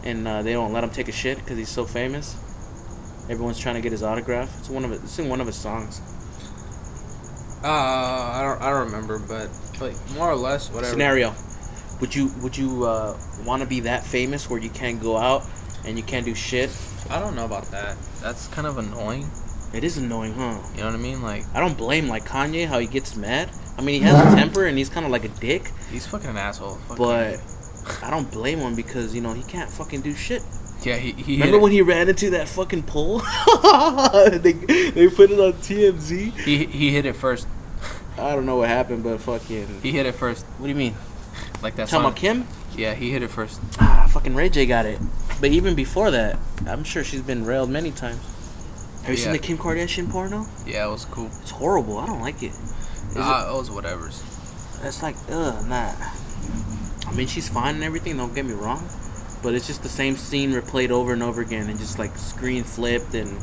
S1: and uh, they don't let him take a shit because he's so famous Everyone's trying to get his autograph. It's one of it. It's in one of his songs.
S2: Uh, I don't, I don't remember, but like more or less, whatever.
S1: Scenario: Would you would you uh, want to be that famous where you can't go out and you can't do shit?
S2: I don't know about that. That's kind of annoying.
S1: It is annoying, huh?
S2: You know what I mean? Like
S1: I don't blame like Kanye how he gets mad. I mean, he has a temper and he's kind of like a dick,
S2: he's fucking an asshole. Fuck
S1: but
S2: him.
S1: I don't blame him because you know he can't fucking do shit.
S2: yeah, he, he
S1: Remember
S2: hit
S1: when he ran into that fucking pole? [LAUGHS] they they put it on TMZ.
S2: he he hit it first.
S1: I don't know what happened, but fucking.
S2: He hit it first,
S1: What do you mean?
S2: like that
S1: Talking
S2: song.
S1: about Kim?
S2: Yeah, he hit it first.
S1: Ah, fucking Ray J got it. But even before that, I'm sure she's been railed many times. Have you seen the Kim Kardashian porno?
S2: Yeah, it was cool.
S1: It's horrible. I don't like it. Is it-
S2: Uh, it was whatever's.
S1: It's like, ugh, nah. I mean, she's fine and everything. Don't get me wrong, but it's just the same scene replayed over and over again, and just like screen flipped, and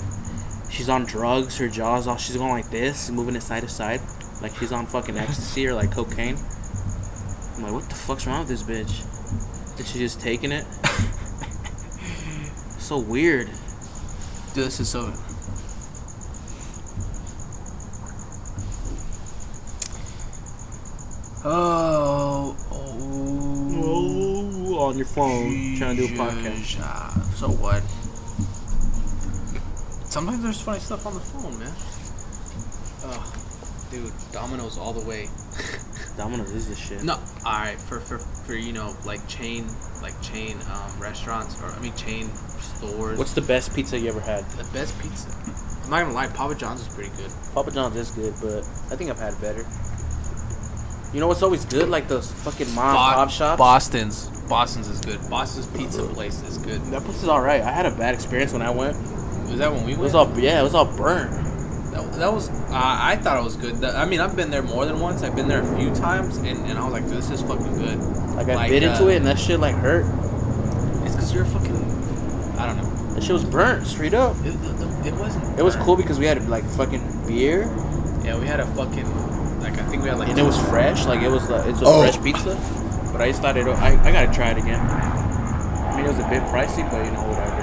S1: she's on drugs. Her jaw's all she's going like this, moving it side to side, like she's on fucking ecstasy or like cocaine. I'm like, what the fuck's wrong with this bitch? Is she just taking it? [LAUGHS] so weird.
S2: Dude, this is so. Oh, oh.
S1: Oh, on your phone, trying to do a podcast.
S2: Jesus. Ah, So what? Sometimes there's funny stuff on the phone, man. Oh, dude, Domino's all the way. [LAUGHS]
S1: Domino's is the shit.
S2: No, all right, for for for you know like chain like chain um, restaurants or I mean chain stores.
S1: What's the best pizza you ever had?
S2: the best pizza? I'm not gonna lie, Papa John's is pretty good.
S1: Papa John's is good, but I think I've had better. You know what's always good? Like those fucking mom and pop shops.
S2: Boston's Boston's is good. Boston's pizza place is good.
S1: That place is alright. I had a bad experience when I went.
S2: Was that when we
S1: It
S2: went?
S1: was all yeah, it was all burnt.
S2: That, that was. Uh, I thought it was good. I mean, I've been there more than once. I've been there a few times, and, and I was like, this is fucking good.
S1: Like I
S2: Like,
S1: bit into
S2: uh,
S1: it and that shit like hurt.
S2: It's because you're fucking. I don't know.
S1: That shit was burnt straight up.
S2: It, it, it wasn't.
S1: It was cool because we had like fucking beer
S2: Yeah, we had a fucking. Like I think we had like.
S1: and it was fresh. Like it was like it's a
S3: Oh.
S1: fresh pizza. But I just thought it. I, I gotta try it again. I mean it was a bit pricey, but you know whatever.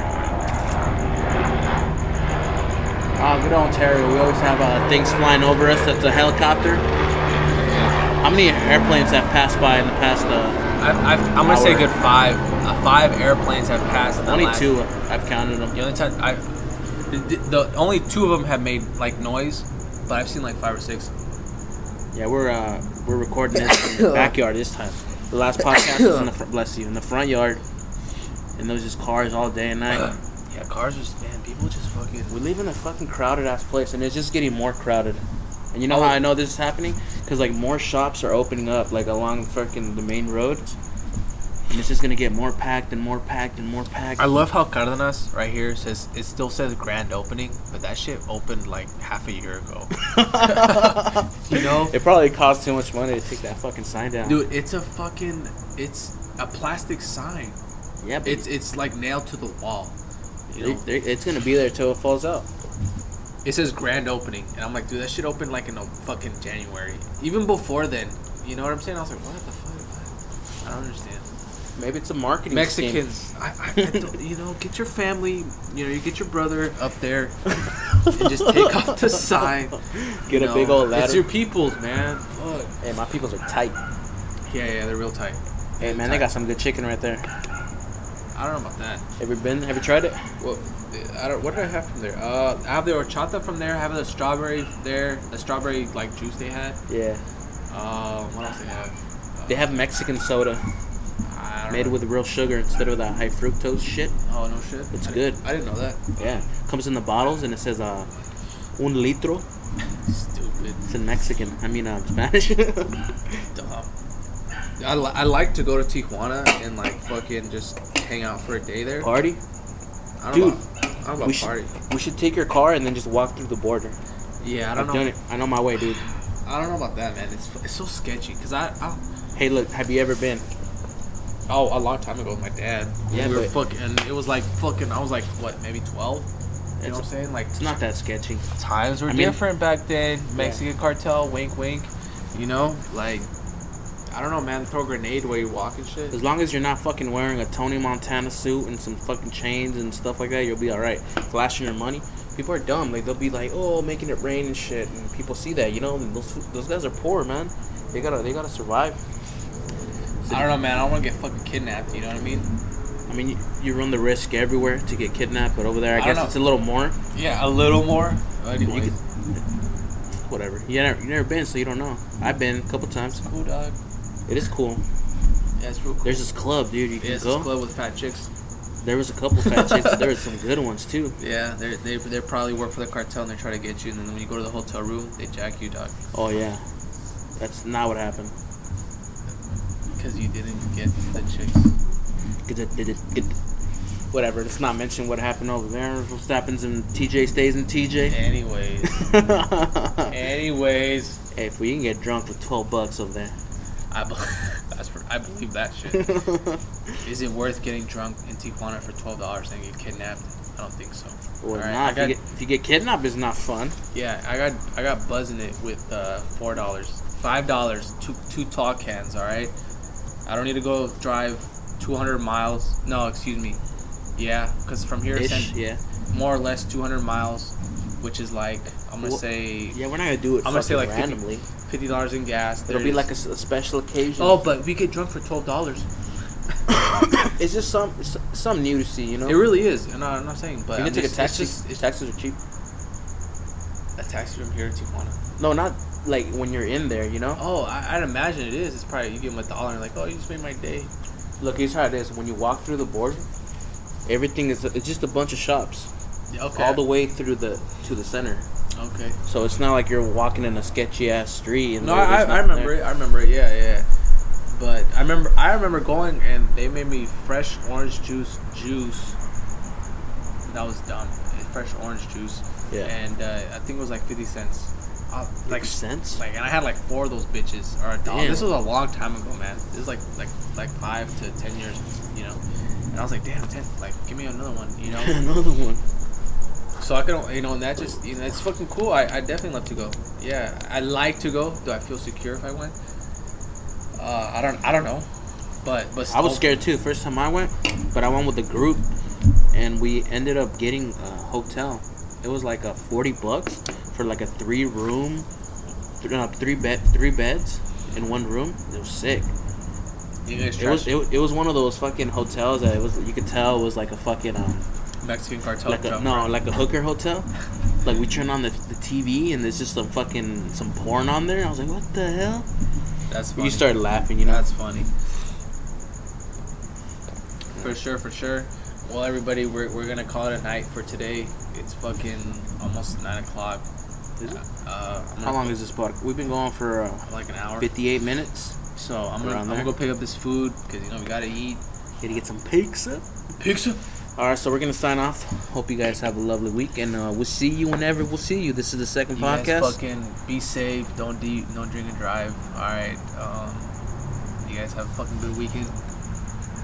S1: Ah, good old Ontario. We always have uh, things flying over us. That's a helicopter. How many airplanes have passed by in the past? Uh,
S2: I've, I've, I'm gonna say a good five. Uh, five airplanes have passed. in the
S1: only
S2: last-
S1: two. I've counted them.
S2: The only time I, the, the only two of them have made like noise, but I've seen like five or six.
S1: Yeah, we're uh, we're recording this in the [COUGHS] backyard this time. The last podcast was in the front. Bless you, in the front yard, and there was just cars all day and night. [COUGHS]
S2: yeah, cars just man, people just fucking.
S1: We live in a fucking crowded ass place, and it's just getting more crowded. And you know
S2: Oh.
S1: how I know this is happening? Because like more shops are opening up, like along fucking the main road, and it's just gonna get more packed and more packed and more packed.
S2: I love how Cardenas right here says it still says grand opening, but that shit opened like half a year ago. [LAUGHS] You know?
S1: it probably cost too much money to take that fucking sign down.
S2: Dude, it's a fucking it's a plastic sign.
S1: yeah, but
S2: It's it's like nailed to the wall. You know?
S1: they- they- it's gonna be there till it falls out.
S2: It says grand opening, and I'm like, dude, that shit opened like in a fucking January. Even before then, you know what I'm saying? I was like, what the fuck? I don't understand.
S1: Maybe it's a marketing scheme.
S2: Mexicans, I, I, I don't, you know, get your family, you know, you get your brother up there, and just take off the sign.
S1: Get
S2: you
S1: a
S2: know.
S1: big old ladder.
S2: It's your peoples, man. Fuck.
S1: Hey, my peoples are tight.
S2: Yeah, yeah, they're real tight.
S1: Hey man, they got some good chicken right there.
S2: I don't know about that.
S1: Have you been? Have you tried it?
S2: Well, I don't. What did I have from there? Uh, I have the horchata from there. I have the strawberry there. The strawberry like juice they had.
S1: Yeah.
S2: Um, what else they have?
S1: They have Mexican soda
S2: I don't
S1: made with real sugar instead of that high fructose shit.
S2: Oh no shit.
S1: It's
S2: I
S1: good.
S2: Didn't, I didn't know that.
S1: Yeah. Comes in the bottles and it says uh un litro.
S2: Stupid.
S1: It's in Mexican. I mean uh, Spanish. [LAUGHS]
S2: Dumb. I, li- I like to go to Tijuana and like fucking just hang out for a day there.
S1: Party.
S2: I don't
S1: Dude,
S2: know about, I don't know about
S1: we should-
S2: party.
S1: We should take your car and then just walk through the border.
S2: Yeah, I
S1: I've
S2: don't know.
S1: done it. I know my way, dude.
S2: I don't know about that, man. It's it's so sketchy because I, I
S1: Hey, look. Have you ever been?
S2: Oh a long time ago with my dad.
S1: Yeah,
S2: we were fucking. It was like fucking. I was like what, maybe twelve. You know what I'm saying? Like
S1: it's not that sketchy.
S2: times were
S1: I mean-
S2: different back then. Mexican cartel, wink, wink. You know, like I don't know, man. Throw a grenade while you walk and shit.
S1: As long as you're not fucking wearing a Tony Montana suit and some fucking chains and stuff like that, you'll be alright. Flashing your money. People are dumb. Like they'll be like, "Oh, making it rain and shit," and people see that. You know, and those those guys are poor, man. They gotta they gotta survive.
S2: I don't know, man. I don't want to get fucking kidnapped. You know what I mean?
S1: I mean, you, you run the risk everywhere to get kidnapped, but over there, I,
S2: I
S1: guess it's a little more.
S2: Yeah, a little more.
S1: You could, [LAUGHS] whatever. You never you never been, so you don't know. I've been a couple times.
S2: cool, dog.
S1: It is cool.
S2: Yeah, it's real cool.
S1: There's this club, dude. You can
S2: yeah, it's
S1: go.
S2: this club with fat chicks.
S1: There was a couple fat chicks, but there was [LAUGHS] some good ones too.
S2: Yeah, they they they probably work for the cartel and they try to get you, and then when you go to the hotel room, they jack you, dog,
S1: Oh yeah, that's not what happened.
S2: Because you didn't get the chicks.
S1: Get it, did it, get whatever. Let's not mention what happened over there. What happens in TJ stays in TJ.
S2: Anyways, [LAUGHS] anyways,
S1: hey, if we can get drunk with twelve bucks over there.
S2: I be- [LAUGHS] that's for, I believe that shit. [LAUGHS] Is it worth getting drunk in Tijuana for twelve dollars and get kidnapped? I don't think so.
S1: or.
S2: I
S1: if,
S2: got-
S1: you get, if you get kidnapped, it's not fun.
S2: Yeah, I got I got buzzing it with uh, four dollars, five dollars, two two tall cans. All right, I don't need to go drive two hundred miles. No, excuse me. Yeah, because from here
S1: Ish,
S2: San,
S1: yeah.
S2: more or less two hundred miles, which is like I'm gonna
S1: Well,
S2: say
S1: Yeah, we're not gonna do it.
S2: I'm gonna say like 50
S1: randomly.
S2: fifty dollars in gas.
S1: It'll be like a, special occasion.
S2: oh, but we get drunk for twelve dollars. [COUGHS]
S1: it's just some it's something new to see. You know.
S2: It really is. And I'm not saying, but
S1: you can take a taxi.
S2: It's just it's
S1: Taxis are cheap.
S2: a taxi from here to Tijuana.
S1: No, not like when you're in there. You know.
S2: Oh, I, I'd imagine it is. It's probably you give them a dollar and like, oh, you just made my day.
S1: Look, here's how it is. When you walk through the border, everything is it's just a bunch of shops
S2: Okay.
S1: all the way through the to the center.
S2: okay.
S1: So it's not like you're walking in a sketchy ass street. And
S2: No, I, I remember
S1: there.
S2: it. I remember it. Yeah, yeah. But I remember I remember going and they made me fresh orange juice juice. That was dumb. Fresh orange juice.
S1: Yeah.
S2: And uh, I think it was like fifty cents. Uh, like
S1: cents?
S2: Like, and I had like four of those bitches or a dollar. This was a long time ago, man. This is like like like five to ten years, you know. And I was like, damn, ten. Like, give me another one, you know. [LAUGHS]
S1: Another one.
S2: So I could, you know, and that just, you know, it's fucking cool. I, I definitely love to go. Yeah, I like to go. Do I feel secure if I went? Uh, I don't, I don't know, but but
S1: I was scared too. First time I went, but I went with a group, and we ended up getting a hotel. It was like a forty bucks for like a three room, th- no, three bed, three beds in one room. It was sick.
S2: You guys
S1: It was it, it was one of those fucking hotels that it was you could tell it was like a fucking um
S2: Mexican cartel
S1: like a no
S2: right?
S1: like a hooker hotel. [LAUGHS] Like we turn on the, the TV and there's just some fucking some porn on there. I was like, what the hell?
S2: That's funny.
S1: You started laughing, you know.
S2: That's funny. For sure, for sure. Well, everybody, we're, we're gonna call it a night for today. It's fucking almost nine o'clock.
S1: Is it?
S2: Uh,
S1: How long
S2: put-
S1: is this podcast? We've been going for uh,
S2: like an hour?
S1: 58 minutes.
S2: So I'm gonna,
S1: Around
S2: I'm gonna go pick up this food because you know we gotta eat.
S1: Gotta get some pizza.
S2: Pizza.
S1: All right, so we're gonna sign off. Hope you guys have a lovely week, and uh, we'll see you whenever we'll see you. This is the second
S2: You
S1: podcast.
S2: fucking be safe. Don't de- don't drink and drive. All right. Um, you guys have a fucking good weekend.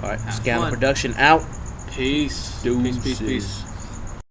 S1: All right,
S2: fun.
S1: Production out.
S2: Peace. Peace. Peace.
S1: Deuces.
S2: Peace.